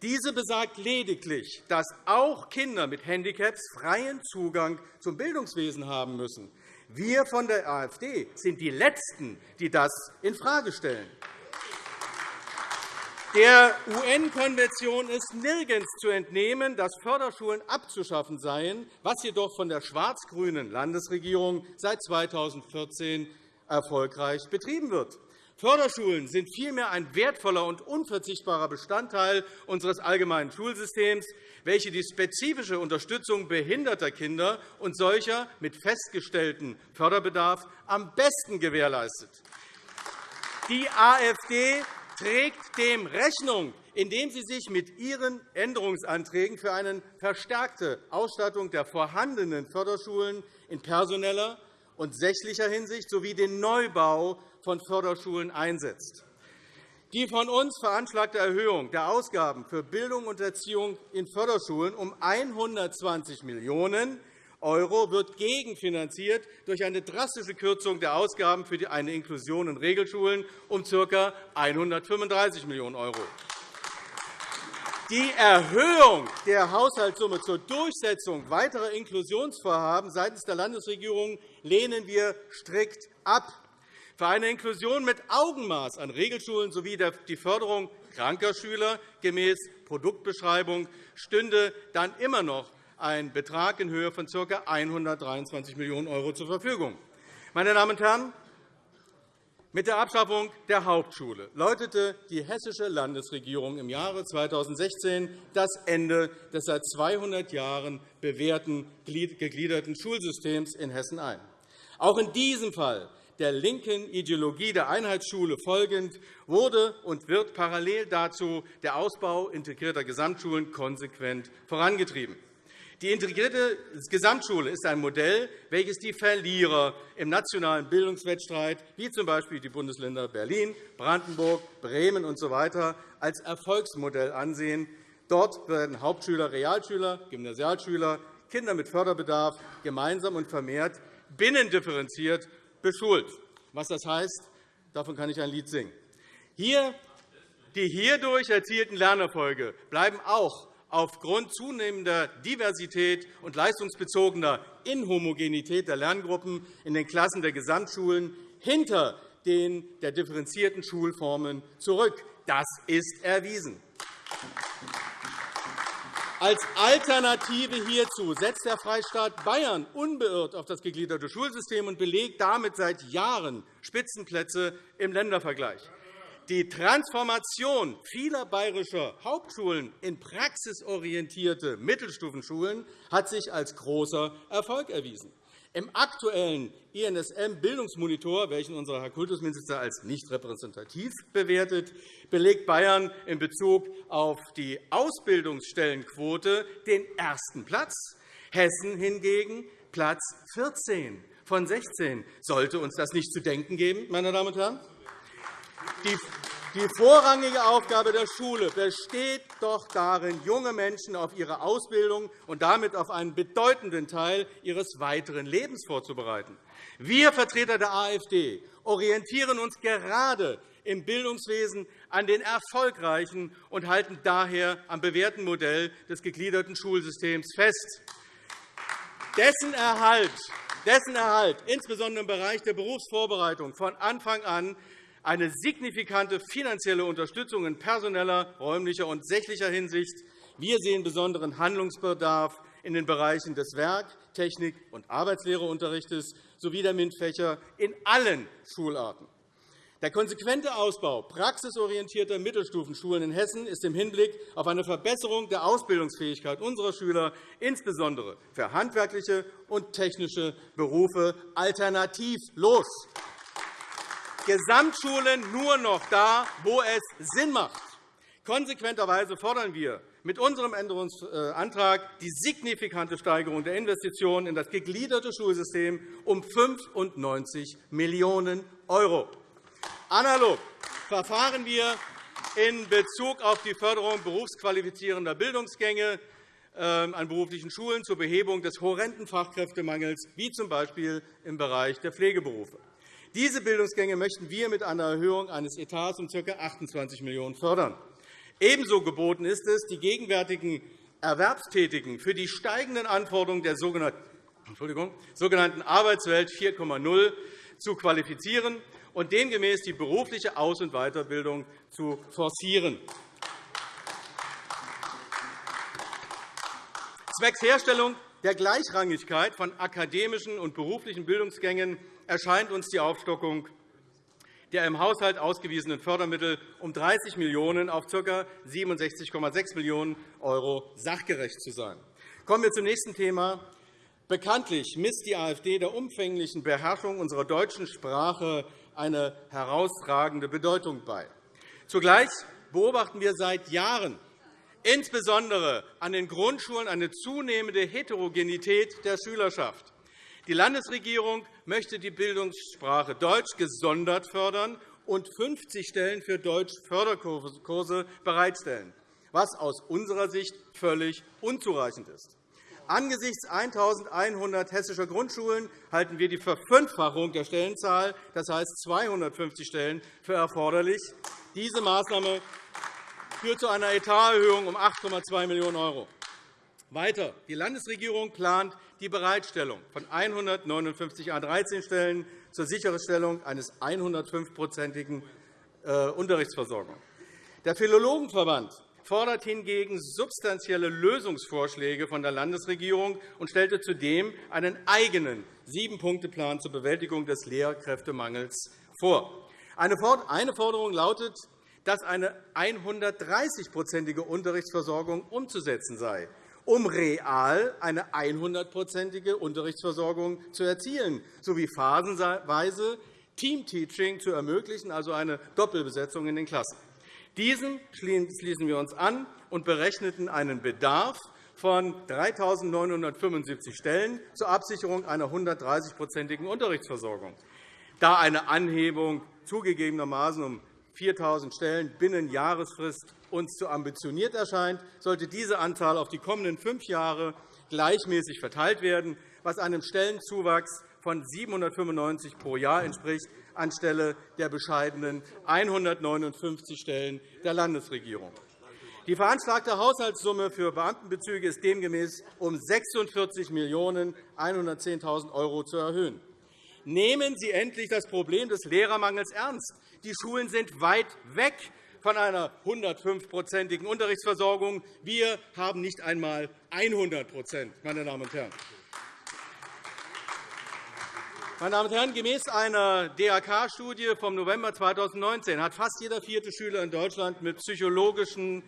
Diese besagt lediglich, dass auch Kinder mit Handicaps freien Zugang zum Bildungswesen haben müssen. Wir von der AfD sind die Letzten, die das infrage stellen. Der UN-Konvention ist nirgends zu entnehmen, dass Förderschulen abzuschaffen seien, was jedoch von der schwarz-grünen Landesregierung seit 2014 erfolgreich betrieben wird. Förderschulen sind vielmehr ein wertvoller und unverzichtbarer Bestandteil unseres allgemeinen Schulsystems, welche die spezifische Unterstützung behinderter Kinder und solcher mit festgestelltem Förderbedarf am besten gewährleistet. Die AfD trägt dem Rechnung, indem sie sich mit ihren Änderungsanträgen für eine verstärkte Ausstattung der vorhandenen Förderschulen in personeller und sächlicher Hinsicht sowie den Neubau von Förderschulen einsetzt. Die von uns veranschlagte Erhöhung der Ausgaben für Bildung und Erziehung in Förderschulen um 120 Millionen € wird gegenfinanziert durch eine drastische Kürzung der Ausgaben für eine Inklusion in Regelschulen um ca. 135 Millionen €. Die Erhöhung der Haushaltssumme zur Durchsetzung weiterer Inklusionsvorhaben seitens der Landesregierung lehnen wir strikt ab. Für eine Inklusion mit Augenmaß an Regelschulen sowie die Förderung kranker Schüler gemäß Produktbeschreibung stünde dann immer noch ein Betrag in Höhe von ca. 123 Millionen € zur Verfügung. Meine Damen und Herren, mit der Abschaffung der Hauptschule läutete die hessische Landesregierung im Jahre 2016 das Ende des seit 200 Jahren bewährten gegliederten Schulsystems in Hessen ein. Auch in diesem Fall der linken Ideologie der Einheitsschule folgend wurde und wird parallel dazu der Ausbau integrierter Gesamtschulen konsequent vorangetrieben. Die integrierte Gesamtschule ist ein Modell, welches die Verlierer im nationalen Bildungswettstreit, wie z. B. die Bundesländer Berlin, Brandenburg, Bremen usw., als Erfolgsmodell ansehen. Dort werden Hauptschüler, Realschüler, Gymnasialschüler, Kinder mit Förderbedarf gemeinsam und vermehrt binnendifferenziert beschult. Was das heißt, Davon kann ich ein Lied singen. Hier, die hierdurch erzielten Lernerfolge bleiben auch aufgrund zunehmender Diversität und leistungsbezogener Inhomogenität der Lerngruppen in den Klassen der Gesamtschulen hinter den der differenzierten Schulformen zurück. Das ist erwiesen. Als Alternative hierzu setzt der Freistaat Bayern unbeirrt auf das gegliederte Schulsystem und belegt damit seit Jahren Spitzenplätze im Ländervergleich. Die Transformation vieler bayerischer Hauptschulen in praxisorientierte Mittelstufenschulen hat sich als großer Erfolg erwiesen. Im aktuellen INSM-Bildungsmonitor, welchen unser Herr Kultusminister als nicht repräsentativ bewertet, belegt Bayern in Bezug auf die Ausbildungsstellenquote den ersten Platz, Hessen hingegen Platz 14 von 16. Sollte uns das nicht zu denken geben, meine Damen und Herren? Die vorrangige Aufgabe der Schule besteht doch darin, junge Menschen auf ihre Ausbildung und damit auf einen bedeutenden Teil ihres weiteren Lebens vorzubereiten. Wir Vertreter der AfD orientieren uns gerade im Bildungswesen an den erfolgreichen und halten daher am bewährten Modell des gegliederten Schulsystems fest. Dessen Erhalt, dessen Erhalt insbesondere im Bereich der Berufsvorbereitung, von Anfang an eine signifikante finanzielle Unterstützung in personeller, räumlicher und sächlicher Hinsicht. Wir sehen besonderen Handlungsbedarf in den Bereichen des Werk-, Technik- und Arbeitslehrerunterrichts sowie der MINT-Fächer in allen Schularten. Der konsequente Ausbau praxisorientierter Mittelstufenschulen in Hessen ist im Hinblick auf eine Verbesserung der Ausbildungsfähigkeit unserer Schüler, insbesondere für handwerkliche und technische Berufe, alternativlos. Gesamtschulen nur noch da, wo es Sinn macht. Konsequenterweise fordern wir mit unserem Änderungsantrag die signifikante Steigerung der Investitionen in das gegliederte Schulsystem um 95 Millionen €. Analog verfahren wir in Bezug auf die Förderung berufsqualifizierender Bildungsgänge ähm, an beruflichen Schulen zur Behebung des horrenden Fachkräftemangels, wie z. B. im Bereich der Pflegeberufe. Diese Bildungsgänge möchten wir mit einer Erhöhung eines Etats um ca. 28 Millionen € fördern. Ebenso geboten ist es, die gegenwärtigen Erwerbstätigen für die steigenden Anforderungen der sogenannten Arbeitswelt 4,0 zu qualifizieren und demgemäß die berufliche Aus- und Weiterbildung zu forcieren. Zwecks Herstellung der Gleichrangigkeit von akademischen und beruflichen Bildungsgängen erscheint uns die Aufstockung der im Haushalt ausgewiesenen Fördermittel um 30 Millionen € auf ca. 67,6 Millionen € sachgerecht zu sein. Kommen wir zum nächsten Thema. Bekanntlich misst die AfD der umfänglichen Beherrschung unserer deutschen Sprache eine herausragende Bedeutung bei. Zugleich beobachten wir seit Jahren insbesondere an den Grundschulen eine zunehmende Heterogenität der Schülerschaft. Die Landesregierung möchte die Bildungssprache Deutsch gesondert fördern und 50 Stellen für Deutsch-Förderkurse bereitstellen, was aus unserer Sicht völlig unzureichend ist. Angesichts 1.100 hessischer Grundschulen halten wir die Verfünffachung der Stellenzahl, das heißt 250 Stellen, für erforderlich. Diese Maßnahme führt zu einer Etaterhöhung um 8,2 Millionen €. Weiter. Die Landesregierung plant die Bereitstellung von 159 A13-Stellen zur Sicherstellung eines 105-prozentigen äh, Unterrichtsversorgung. Der Philologenverband fordert hingegen substanzielle Lösungsvorschläge von der Landesregierung und stellte zudem einen eigenen Sieben-Punkte-Plan zur Bewältigung des Lehrkräftemangels vor. Eine Forderung lautet, dass eine 130-prozentige Unterrichtsversorgung umzusetzen sei um real eine 100-prozentige Unterrichtsversorgung zu erzielen, sowie phasenweise Teamteaching zu ermöglichen, also eine Doppelbesetzung in den Klassen. Diesen schließen wir uns an und berechneten einen Bedarf von 3.975 Stellen zur Absicherung einer 130-prozentigen Unterrichtsversorgung. Da eine Anhebung zugegebenermaßen um 4.000 Stellen binnen Jahresfrist uns zu ambitioniert erscheint, sollte diese Anzahl auf die kommenden fünf Jahre gleichmäßig verteilt werden, was einem Stellenzuwachs von 795 pro Jahr entspricht, anstelle der bescheidenen 159 Stellen der Landesregierung. Die veranschlagte Haushaltssumme für Beamtenbezüge ist demgemäß um 46.110.000 € zu erhöhen. Nehmen Sie endlich das Problem des Lehrermangels ernst. Die Schulen sind weit weg von einer 105-prozentigen Unterrichtsversorgung. Wir haben nicht einmal 100 meine Damen und Herren. Meine Damen und Herren, gemäß einer DRK-Studie vom November 2019 hat fast jeder vierte Schüler in Deutschland mit psychologischen,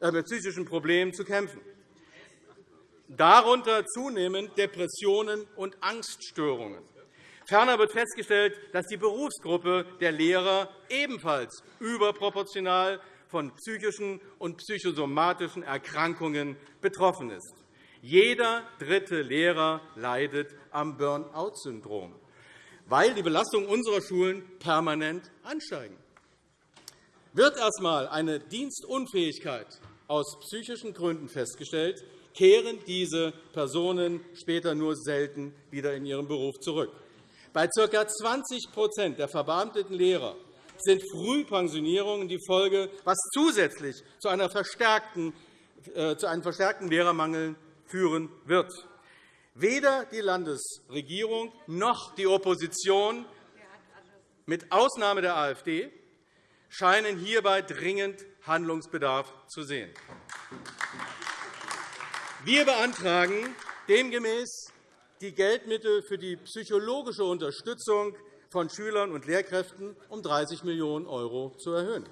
äh, mit psychischen Problemen zu kämpfen. Darunter zunehmend Depressionen und Angststörungen. Ferner wird festgestellt, dass die Berufsgruppe der Lehrer ebenfalls überproportional von psychischen und psychosomatischen Erkrankungen betroffen ist. Jeder dritte Lehrer leidet am Burnout-Syndrom, weil die Belastungen unserer Schulen permanent ansteigen. Wird erst einmal eine Dienstunfähigkeit aus psychischen Gründen festgestellt, kehren diese Personen später nur selten wieder in ihren Beruf zurück. Bei ca. 20% der verbeamteten Lehrer sind Frühpensionierungen die Folge, was zusätzlich zu, einer verstärkten, äh, zu einem verstärkten Lehrermangel führen wird. Weder die Landesregierung noch die Opposition, mit Ausnahme der AfD, scheinen hierbei dringend Handlungsbedarf zu sehen. Wir beantragen demgemäß die Geldmittel für die psychologische Unterstützung von Schülern und Lehrkräften um 30 Millionen € zu erhöhen.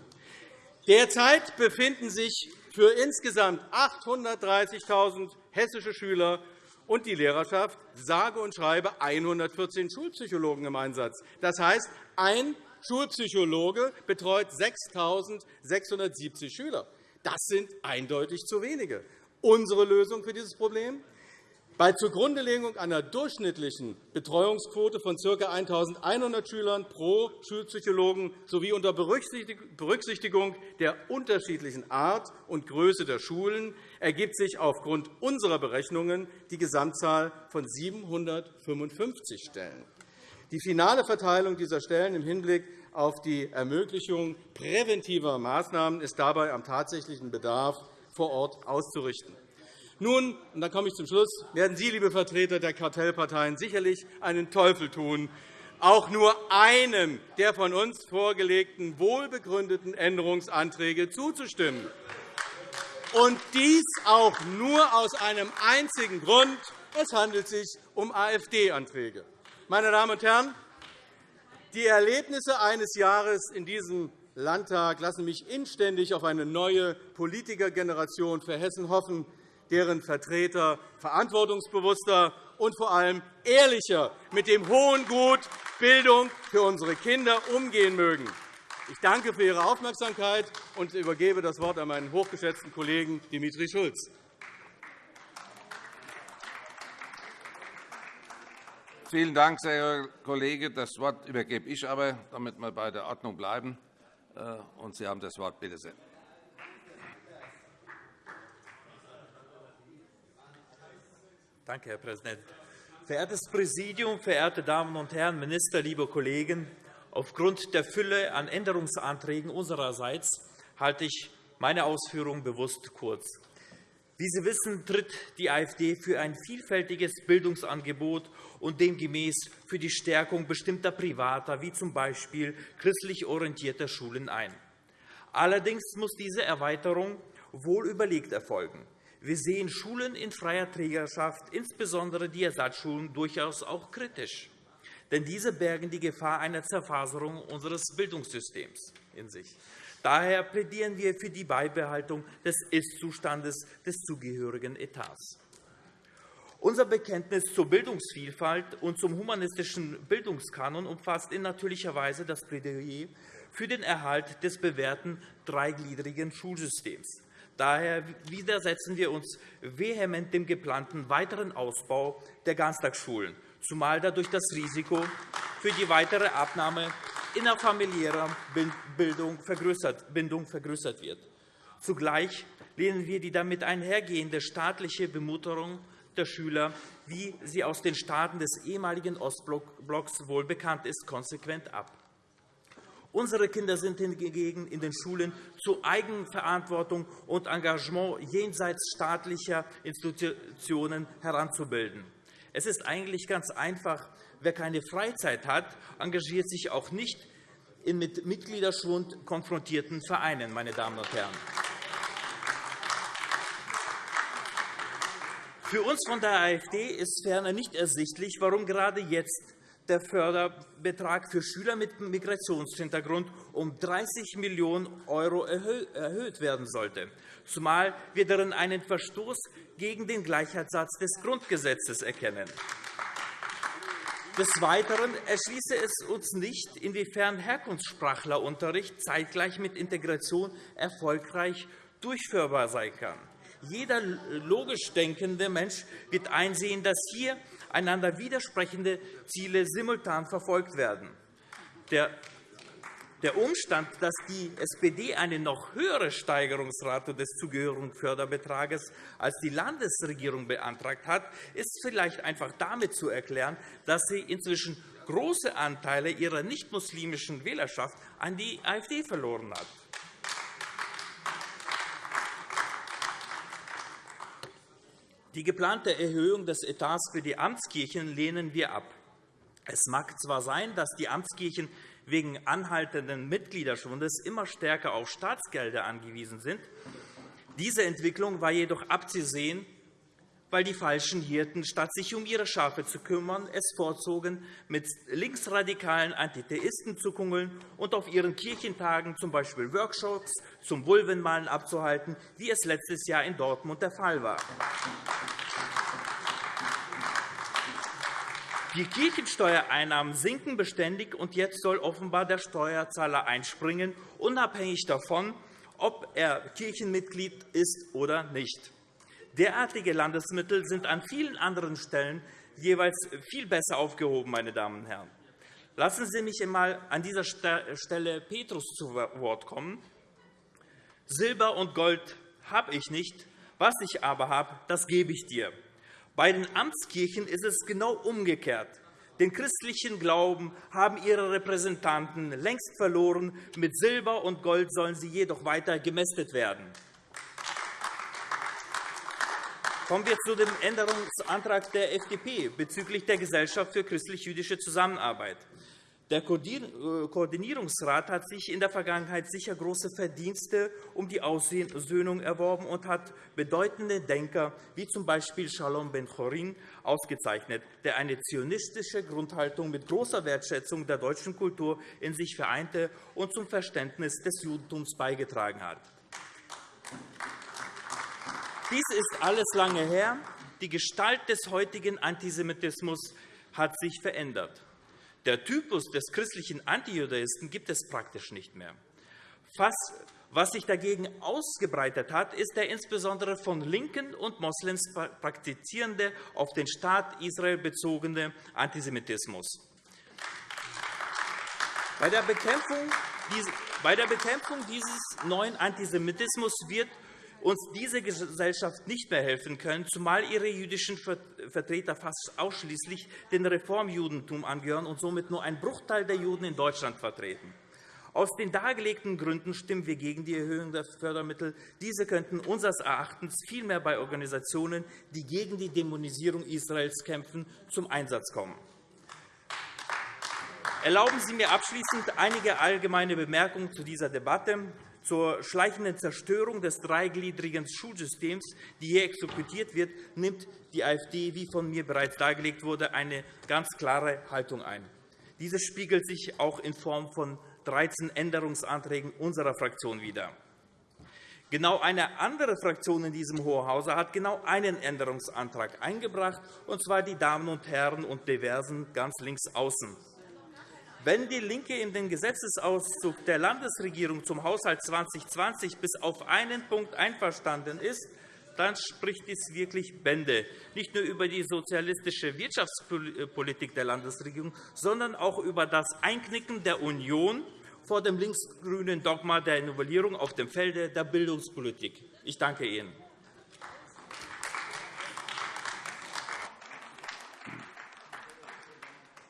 Derzeit befinden sich für insgesamt 830.000 hessische Schüler und die Lehrerschaft sage und schreibe 114 Schulpsychologen im Einsatz. Das heißt, ein Schulpsychologe betreut 6.670 Schüler. Das sind eindeutig zu wenige. Unsere Lösung für dieses Problem bei Zugrundelegung einer durchschnittlichen Betreuungsquote von ca. 1.100 Schülern pro Schulpsychologen sowie unter Berücksichtigung der unterschiedlichen Art und Größe der Schulen ergibt sich aufgrund unserer Berechnungen die Gesamtzahl von 755 Stellen. Die finale Verteilung dieser Stellen im Hinblick auf die Ermöglichung präventiver Maßnahmen ist dabei am tatsächlichen Bedarf vor Ort auszurichten. Nun, und dann komme ich zum Schluss, werden Sie, liebe Vertreter der Kartellparteien, sicherlich einen Teufel tun, auch nur einem der von uns vorgelegten wohlbegründeten Änderungsanträge zuzustimmen. Und dies auch nur aus einem einzigen Grund. Es handelt sich um AfD-Anträge. Meine Damen und Herren, die Erlebnisse eines Jahres in diesem Landtag lassen mich inständig auf eine neue Politikergeneration für Hessen hoffen, deren Vertreter verantwortungsbewusster und vor allem ehrlicher mit dem hohen Gut Bildung für unsere Kinder umgehen mögen. Ich danke für Ihre Aufmerksamkeit und übergebe das Wort an meinen hochgeschätzten Kollegen Dimitri Schulz. Vielen Dank, sehr Herr Kollege. Das Wort übergebe ich aber, damit wir bei der Ordnung bleiben. Äh, und Sie haben das Wort. Bitte sehr. Danke, Herr Präsident. Verehrtes Präsidium, verehrte Damen und Herren, Minister, liebe Kollegen! Aufgrund der Fülle an Änderungsanträgen unsererseits halte ich meine Ausführungen bewusst kurz. Wie Sie wissen, tritt die AfD für ein vielfältiges Bildungsangebot und demgemäß für die Stärkung bestimmter privater, wie z. B. christlich orientierter Schulen ein. Allerdings muss diese Erweiterung wohl überlegt erfolgen. Wir sehen Schulen in freier Trägerschaft, insbesondere die Ersatzschulen, durchaus auch kritisch. Denn diese bergen die Gefahr einer Zerfaserung unseres Bildungssystems in sich. Daher plädieren wir für die Beibehaltung des Ist-Zustandes des zugehörigen Etats. Unser Bekenntnis zur Bildungsvielfalt und zum humanistischen Bildungskanon umfasst in natürlicher Weise das Plädoyer für den Erhalt des bewährten dreigliedrigen Schulsystems. Daher widersetzen wir uns vehement dem geplanten weiteren Ausbau der Ganztagsschulen, zumal dadurch das Risiko für die weitere Abnahme innerfamiliärer Bildung vergrößert wird. Zugleich lehnen wir die damit einhergehende staatliche Bemutterung der Schüler, wie sie aus den Staaten des ehemaligen Ostblocks wohl bekannt ist, konsequent ab. Unsere Kinder sind hingegen in den Schulen zu Eigenverantwortung und Engagement jenseits staatlicher Institutionen heranzubilden. Es ist eigentlich ganz einfach. Wer keine Freizeit hat, engagiert sich auch nicht in mit Mitgliederschwund konfrontierten Vereinen. Meine Damen und Herren. Für uns von der AfD ist ferner nicht ersichtlich, warum gerade jetzt der Förderbetrag für Schüler mit Migrationshintergrund um 30 Millionen € erhöht werden sollte, zumal wir darin einen Verstoß gegen den Gleichheitssatz des Grundgesetzes erkennen. Des Weiteren erschließe es uns nicht, inwiefern Herkunftssprachlerunterricht zeitgleich mit Integration erfolgreich durchführbar sein kann. Jeder logisch denkende Mensch wird einsehen, dass hier einander widersprechende Ziele simultan verfolgt werden. Der Umstand, dass die SPD eine noch höhere Steigerungsrate des zugehörigen Förderbetrages als die Landesregierung beantragt hat, ist vielleicht einfach damit zu erklären, dass sie inzwischen große Anteile ihrer nicht-muslimischen Wählerschaft an die AfD verloren hat. Die geplante Erhöhung des Etats für die Amtskirchen lehnen wir ab. Es mag zwar sein, dass die Amtskirchen wegen anhaltenden Mitgliederschwundes immer stärker auf Staatsgelder angewiesen sind. Diese Entwicklung war jedoch abzusehen, weil die falschen Hirten, statt sich um ihre Schafe zu kümmern, es vorzogen, mit linksradikalen Antitheisten zu kungeln und auf ihren Kirchentagen z. B. Workshops zum Vulvenmalen abzuhalten, wie es letztes Jahr in Dortmund der Fall war. Die Kirchensteuereinnahmen sinken beständig, und jetzt soll offenbar der Steuerzahler einspringen, unabhängig davon, ob er Kirchenmitglied ist oder nicht. Derartige Landesmittel sind an vielen anderen Stellen jeweils viel besser aufgehoben. Meine Damen und Herren. Lassen Sie mich einmal an dieser Stelle Petrus zu Wort kommen. Silber und Gold habe ich nicht, was ich aber habe, das gebe ich dir. Bei den Amtskirchen ist es genau umgekehrt. Den christlichen Glauben haben ihre Repräsentanten längst verloren. Mit Silber und Gold sollen sie jedoch weiter gemästet werden. Kommen wir zu dem Änderungsantrag der FDP bezüglich der Gesellschaft für christlich-jüdische Zusammenarbeit. Der Koordinierungsrat hat sich in der Vergangenheit sicher große Verdienste um die Aussöhnung erworben und hat bedeutende Denker wie z. B. Shalom Ben-Chorin ausgezeichnet, der eine zionistische Grundhaltung mit großer Wertschätzung der deutschen Kultur in sich vereinte und zum Verständnis des Judentums beigetragen hat. Dies ist alles lange her. Die Gestalt des heutigen Antisemitismus hat sich verändert. Der Typus des christlichen Antijudaisten gibt es praktisch nicht mehr. Was sich dagegen ausgebreitet hat, ist der insbesondere von Linken und Moslems praktizierende, auf den Staat Israel bezogene Antisemitismus. Bei der Bekämpfung dieses neuen Antisemitismus wird uns diese Gesellschaft nicht mehr helfen können, zumal ihre jüdischen Vertreter fast ausschließlich dem Reformjudentum angehören und somit nur ein Bruchteil der Juden in Deutschland vertreten. Aus den dargelegten Gründen stimmen wir gegen die Erhöhung der Fördermittel. Diese könnten unseres Erachtens vielmehr bei Organisationen, die gegen die Dämonisierung Israels kämpfen, zum Einsatz kommen. Erlauben Sie mir abschließend einige allgemeine Bemerkungen zu dieser Debatte zur schleichenden Zerstörung des dreigliedrigen Schulsystems, die hier exekutiert wird, nimmt die AfD, wie von mir bereits dargelegt wurde, eine ganz klare Haltung ein. Diese spiegelt sich auch in Form von 13 Änderungsanträgen unserer Fraktion wider. Genau eine andere Fraktion in diesem Hohen Hause hat genau einen Änderungsantrag eingebracht, und zwar die Damen und Herren und Diversen ganz links außen. Wenn DIE LINKE in den Gesetzesauszug der Landesregierung zum Haushalt 2020 bis auf einen Punkt einverstanden ist, dann spricht dies wirklich Bände, nicht nur über die sozialistische Wirtschaftspolitik der Landesregierung, sondern auch über das Einknicken der Union vor dem linksgrünen Dogma der Novellierung auf dem Felde der Bildungspolitik. Ich danke Ihnen.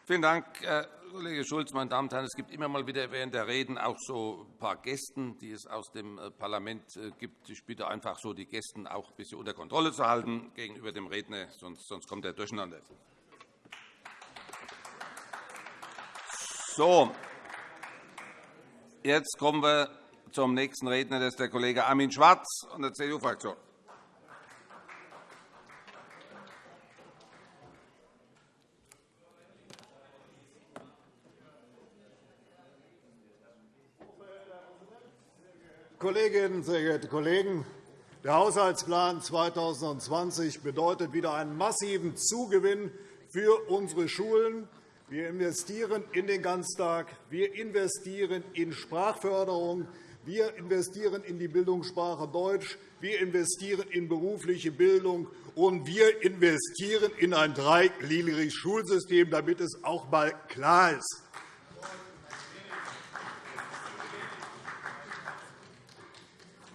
Vielen Dank, äh, Kollege Schulz. Meine Damen und Herren, es gibt immer mal wieder während der Reden auch so ein paar Gästen, die es aus dem äh, Parlament äh, gibt. Ich bitte einfach so, die Gästen auch ein bisschen unter Kontrolle zu halten gegenüber dem Redner, sonst, kommt er durcheinander. So, jetzt kommen wir zum nächsten Redner. Das ist der Kollege Armin Schwarz von der CDU-Fraktion. Kolleginnen, sehr geehrte Kollegen! Der Haushaltsplan 2020 bedeutet wieder einen massiven Zugewinn für unsere Schulen. Wir investieren in den Ganztag, wir investieren in Sprachförderung, wir investieren in die Bildungssprache Deutsch, wir investieren in berufliche Bildung, und wir investieren in ein dreigliedriges Schulsystem, damit es auch einmal klar ist.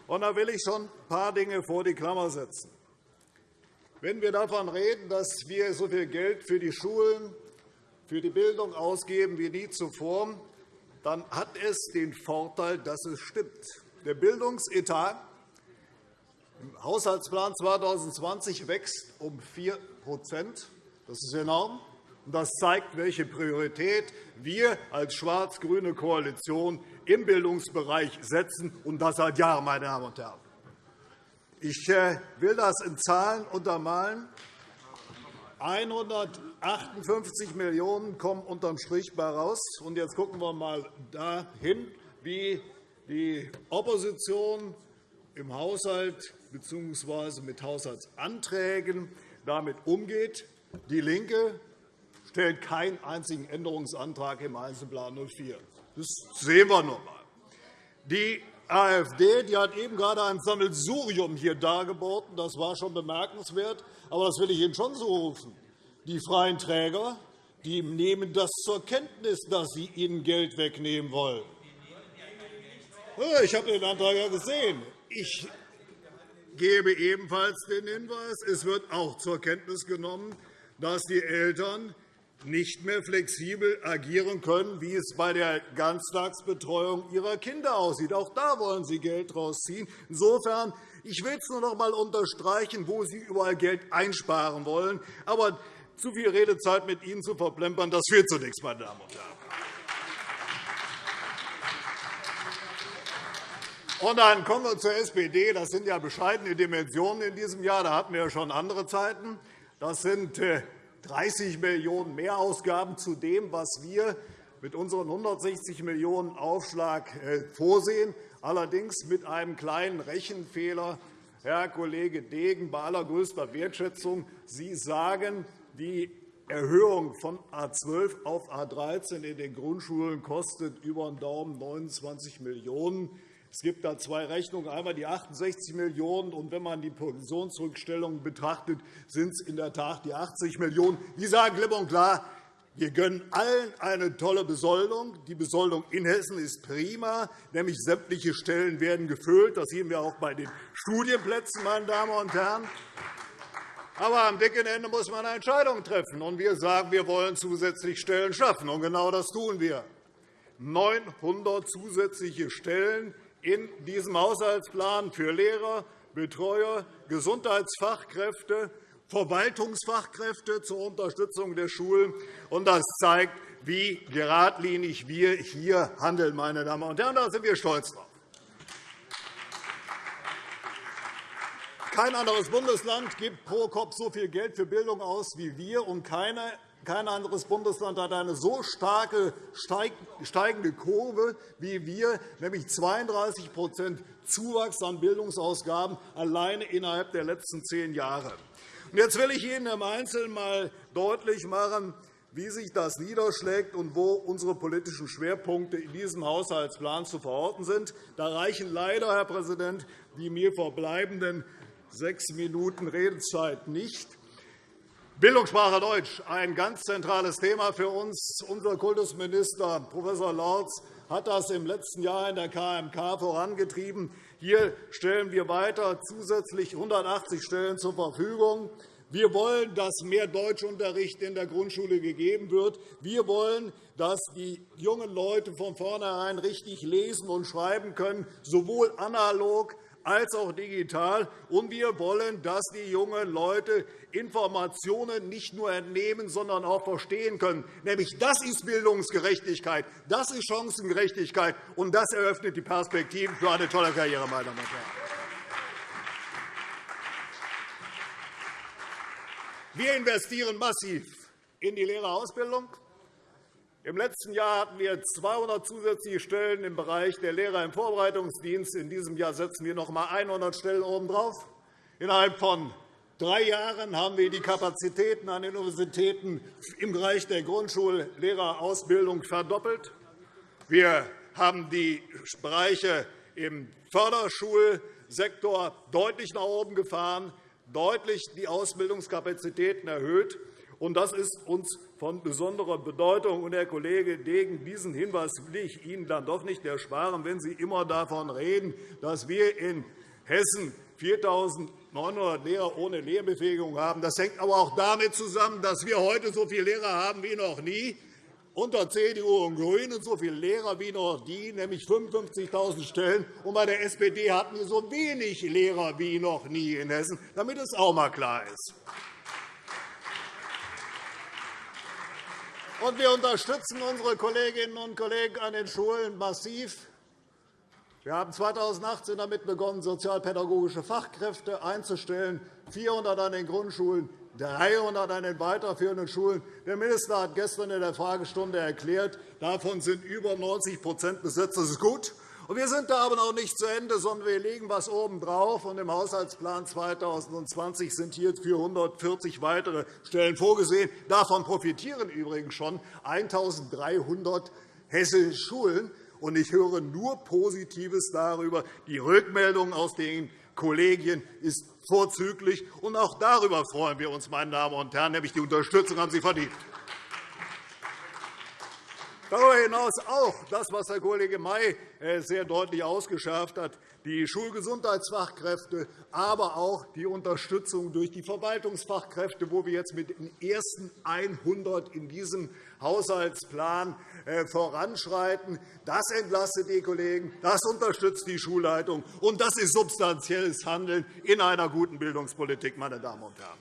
Und da will ich schon ein paar Dinge vor die Klammer setzen. Wenn wir davon reden, dass wir so viel Geld für die Schulen, für die Bildung ausgeben wie nie zuvor, dann hat es den Vorteil, dass es stimmt. Der Bildungsetat im Haushaltsplan 2020 wächst um 4% Das ist enorm. Das zeigt, welche Priorität wir als schwarz-grüne Koalition im Bildungsbereich setzen, und das seit Jahren, meine Damen und Herren. Ich äh, will das in Zahlen untermalen. 158 Millionen € kommen unterm Strich bei raus. Und jetzt schauen wir einmal dahin, wie die Opposition im Haushalt bzw. mit Haushaltsanträgen damit umgeht. DIE LINKE stellt keinen einzigen Änderungsantrag im Einzelplan 04. Das sehen wir noch einmal. Die AfD die hat eben gerade ein Sammelsurium hier dargeboten. Das war schon bemerkenswert. Aber das will ich Ihnen schon so rufen. Die freien Träger die nehmen das zur Kenntnis, dass Sie ihnen Geld wegnehmen wollen. Ich habe den Antrag ja gesehen. Ich gebe ebenfalls den Hinweis, es wird auch zur Kenntnis genommen, dass die Eltern nicht mehr flexibel agieren können, wie es bei der Ganztagsbetreuung ihrer Kinder aussieht. Auch da wollen Sie Geld rausziehen. Insofern ich will es nur noch einmal unterstreichen, wo Sie überall Geld einsparen wollen. Aber zu viel Redezeit mit Ihnen zu verplempern, das führt zu nichts, meine Damen und Herren. Und dann kommen wir zur SPD. Das sind ja bescheidene Dimensionen in diesem Jahr. Da hatten wir ja schon andere Zeiten. Das sind äh, 30 Millionen € Mehrausgaben zu dem, was wir mit unserem 160 Millionen € Aufschlag äh, vorsehen, allerdings mit einem kleinen Rechenfehler. Herr Kollege Degen, bei allergrößter Wertschätzung, Sie sagen, die Erhöhung von A 12 auf A 13 in den Grundschulen kostet über den Daumen 29 Millionen €. Es gibt da zwei Rechnungen, einmal die 68 Millionen €, und wenn man die Pensionsrückstellungen betrachtet, sind es in der Tat die 80 Millionen €. Die sagen klipp und klar, wir gönnen allen eine tolle Besoldung. Die Besoldung in Hessen ist prima, nämlich sämtliche Stellen werden gefüllt. Das sehen wir auch bei den Studienplätzen, meine Damen und Herren. Aber am dicken Ende muss man eine Entscheidung treffen. Und wir sagen, wir wollen zusätzlich Stellen schaffen. Und genau das tun wir. 900 zusätzliche Stellen in diesem Haushaltsplan für Lehrer, Betreuer, Gesundheitsfachkräfte, Verwaltungsfachkräfte zur Unterstützung der Schulen. Das zeigt, wie geradlinig wir hier handeln. Meine Damen und Herren. Da sind wir stolz drauf. Kein anderes Bundesland gibt pro Kopf so viel Geld für Bildung aus wie wir, und keine kein anderes Bundesland hat eine so starke steigende Kurve wie wir, nämlich 32% Zuwachs an Bildungsausgaben alleine innerhalb der letzten zehn Jahre. Jetzt will ich Ihnen im Einzelnen einmal deutlich machen, wie sich das niederschlägt und wo unsere politischen Schwerpunkte in diesem Haushaltsplan zu verorten sind. Da reichen leider, Herr Präsident, die mir verbleibenden sechs Minuten Redezeit nicht. Bildungssprache Deutsch, ein ganz zentrales Thema für uns. Unser Kultusminister Prof. Lorz hat das im letzten Jahr in der KMK vorangetrieben. Hier stellen wir weiter zusätzlich 180 Stellen zur Verfügung. Wir wollen, dass mehr Deutschunterricht in der Grundschule gegeben wird. Wir wollen, dass die jungen Leute von vornherein richtig lesen und schreiben können, sowohl analog als auch digital. Und wir wollen, dass die jungen Leute Informationen nicht nur entnehmen, sondern auch verstehen können. Nämlich das ist Bildungsgerechtigkeit, das ist Chancengerechtigkeit, und das eröffnet die Perspektiven für eine tolle Karriere, meine Damen und Herren. Wir investieren massiv in die Lehrerausbildung. Im letzten Jahr hatten wir 200 zusätzliche Stellen im Bereich der Lehrer im Vorbereitungsdienst. In diesem Jahr setzen wir noch einmal 100 Stellen obendrauf. Innerhalb von drei Jahren haben wir die Kapazitäten an den Universitäten im Bereich der Grundschullehrerausbildung verdoppelt. Wir haben die Bereiche im Förderschulsektor deutlich nach oben gefahren, deutlich die Ausbildungskapazitäten erhöht. Das ist uns von besonderer Bedeutung. Und, Herr Kollege Degen, diesen Hinweis will ich Ihnen dann doch nicht ersparen, wenn Sie immer davon reden, dass wir in Hessen 4.900 Lehrer ohne Lehrbefähigung haben. Das hängt aber auch damit zusammen, dass wir heute so viele Lehrer haben wie noch nie unter CDU und GRÜNEN so viele Lehrer wie noch nie, nämlich 55.000 Stellen. Und bei der SPD hatten wir so wenig Lehrer wie noch nie in Hessen, damit es auch einmal klar ist. Und wir unterstützen unsere Kolleginnen und Kollegen an den Schulen massiv. Wir haben 2018 damit begonnen, sozialpädagogische Fachkräfte einzustellen, 400 an den Grundschulen, 300 an den weiterführenden Schulen. Der Minister hat gestern in der Fragestunde erklärt, davon sind über 90% besetzt. Das ist gut. Wir sind da aber noch nicht zu Ende, sondern wir legen etwas obendrauf. Im Haushaltsplan 2020 sind hier 440 weitere Stellen vorgesehen. Davon profitieren übrigens schon 1.300 hessische Schulen. Ich höre nur Positives darüber. Die Rückmeldung aus den Kollegien ist vorzüglich. auch darüber freuen wir uns, meine Damen und Herren, nämlich die Unterstützung haben Sie verdient. Darüber hinaus auch das, was Herr Kollege May äh, sehr deutlich ausgeschärft hat, die Schulgesundheitsfachkräfte, aber auch die Unterstützung durch die Verwaltungsfachkräfte, wo wir jetzt mit den ersten 100 in diesem Haushaltsplan äh, voranschreiten. Das entlastet die Kollegen, das unterstützt die Schulleitung, und das ist substanzielles Handeln in einer guten Bildungspolitik, meine Damen und Herren.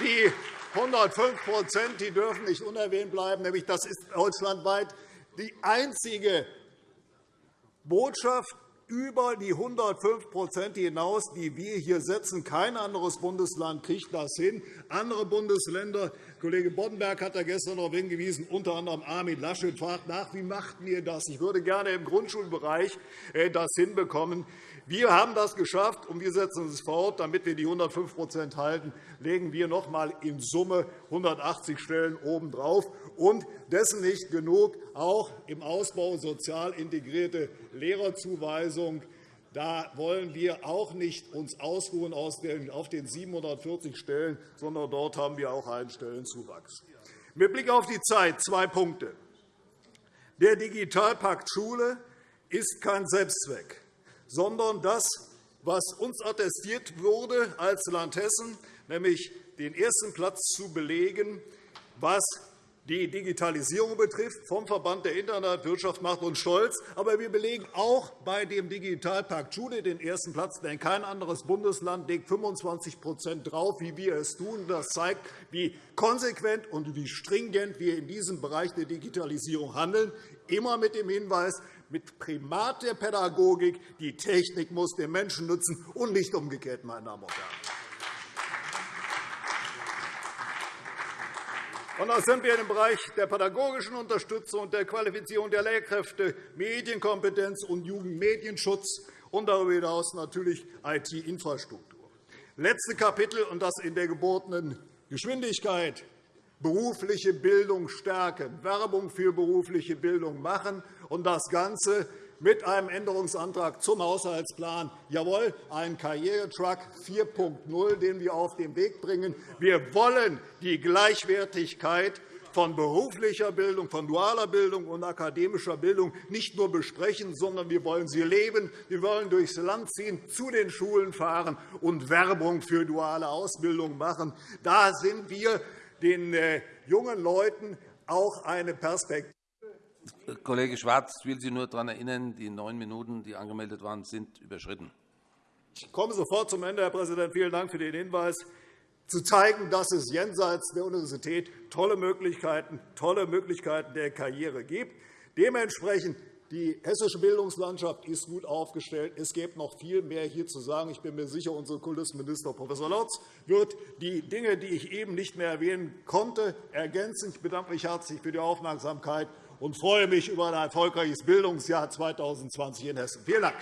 Die 105% die dürfen nicht unerwähnt bleiben. Nämlich das ist deutschlandweit die einzige Botschaft über die 105% hinaus, die wir hier setzen. Kein anderes Bundesland kriegt das hin. Andere Bundesländer, Kollege Boddenberg hat da gestern darauf hingewiesen, unter anderem Armin Laschet fragt nach, wie machten ihr das? Ich würde gerne im Grundschulbereich äh, das hinbekommen. Wir haben das geschafft, und wir setzen es fort. Damit wir die 105% halten, legen wir noch einmal in Summe 180 Stellen obendrauf. Und dessen nicht genug, auch im Ausbau sozial integrierte Lehrerzuweisung. Da wollen wir auch nicht uns ausruhen auf den 740 Stellen, sondern dort haben wir auch einen Stellenzuwachs. Mit Blick auf die Zeit zwei Punkte. Der Digitalpakt Schule ist kein Selbstzweck sondern das, was uns attestiert wurde als Land Hessen, nämlich den ersten Platz zu belegen, was die Digitalisierung betrifft, vom Verband der Internetwirtschaft macht uns stolz. Aber wir belegen auch bei dem Digitalpakt Schule den ersten Platz, denn kein anderes Bundesland legt 25% drauf, wie wir es tun. Das zeigt, wie konsequent und wie stringent wir in diesem Bereich der Digitalisierung handeln, immer mit dem Hinweis, mit Primat der Pädagogik. Die Technik muss den Menschen nützen und nicht umgekehrt, meine Damen und Herren. Und da sind wir im Bereich der pädagogischen Unterstützung und der Qualifizierung der Lehrkräfte, Medienkompetenz und Jugendmedienschutz und darüber hinaus natürlich IT-Infrastruktur. Letzte Kapitel, und das in der gebotenen Geschwindigkeit berufliche Bildung stärken, Werbung für berufliche Bildung machen und das Ganze mit einem Änderungsantrag zum Haushaltsplan. Jawohl, ein Karrieretruck 4.0, den wir auf den Weg bringen. Wir wollen die Gleichwertigkeit von beruflicher Bildung, von dualer Bildung und akademischer Bildung nicht nur besprechen, sondern wir wollen sie leben. Wir wollen durchs Land ziehen, zu den Schulen fahren und Werbung für duale Ausbildung machen. Da sind wir den äh, jungen Leuten auch eine Perspektive. Kollege Schwarz, ich will Sie nur daran erinnern, die neun Minuten, die angemeldet waren, sind überschritten. Ich komme sofort zum Ende, Herr Präsident. Vielen Dank für den Hinweis zu zeigen, dass es jenseits der Universität tolle Möglichkeiten, tolle Möglichkeiten der Karriere gibt. Dementsprechend die hessische Bildungslandschaft ist gut aufgestellt. Es gibt noch viel mehr hier zu sagen. Ich bin mir sicher, unser Kultusminister Prof. Lotz wird die Dinge, die ich eben nicht mehr erwähnen konnte, ergänzen. Ich bedanke mich herzlich für die Aufmerksamkeit und freue mich über ein erfolgreiches Bildungsjahr 2020 in Hessen. Vielen Dank.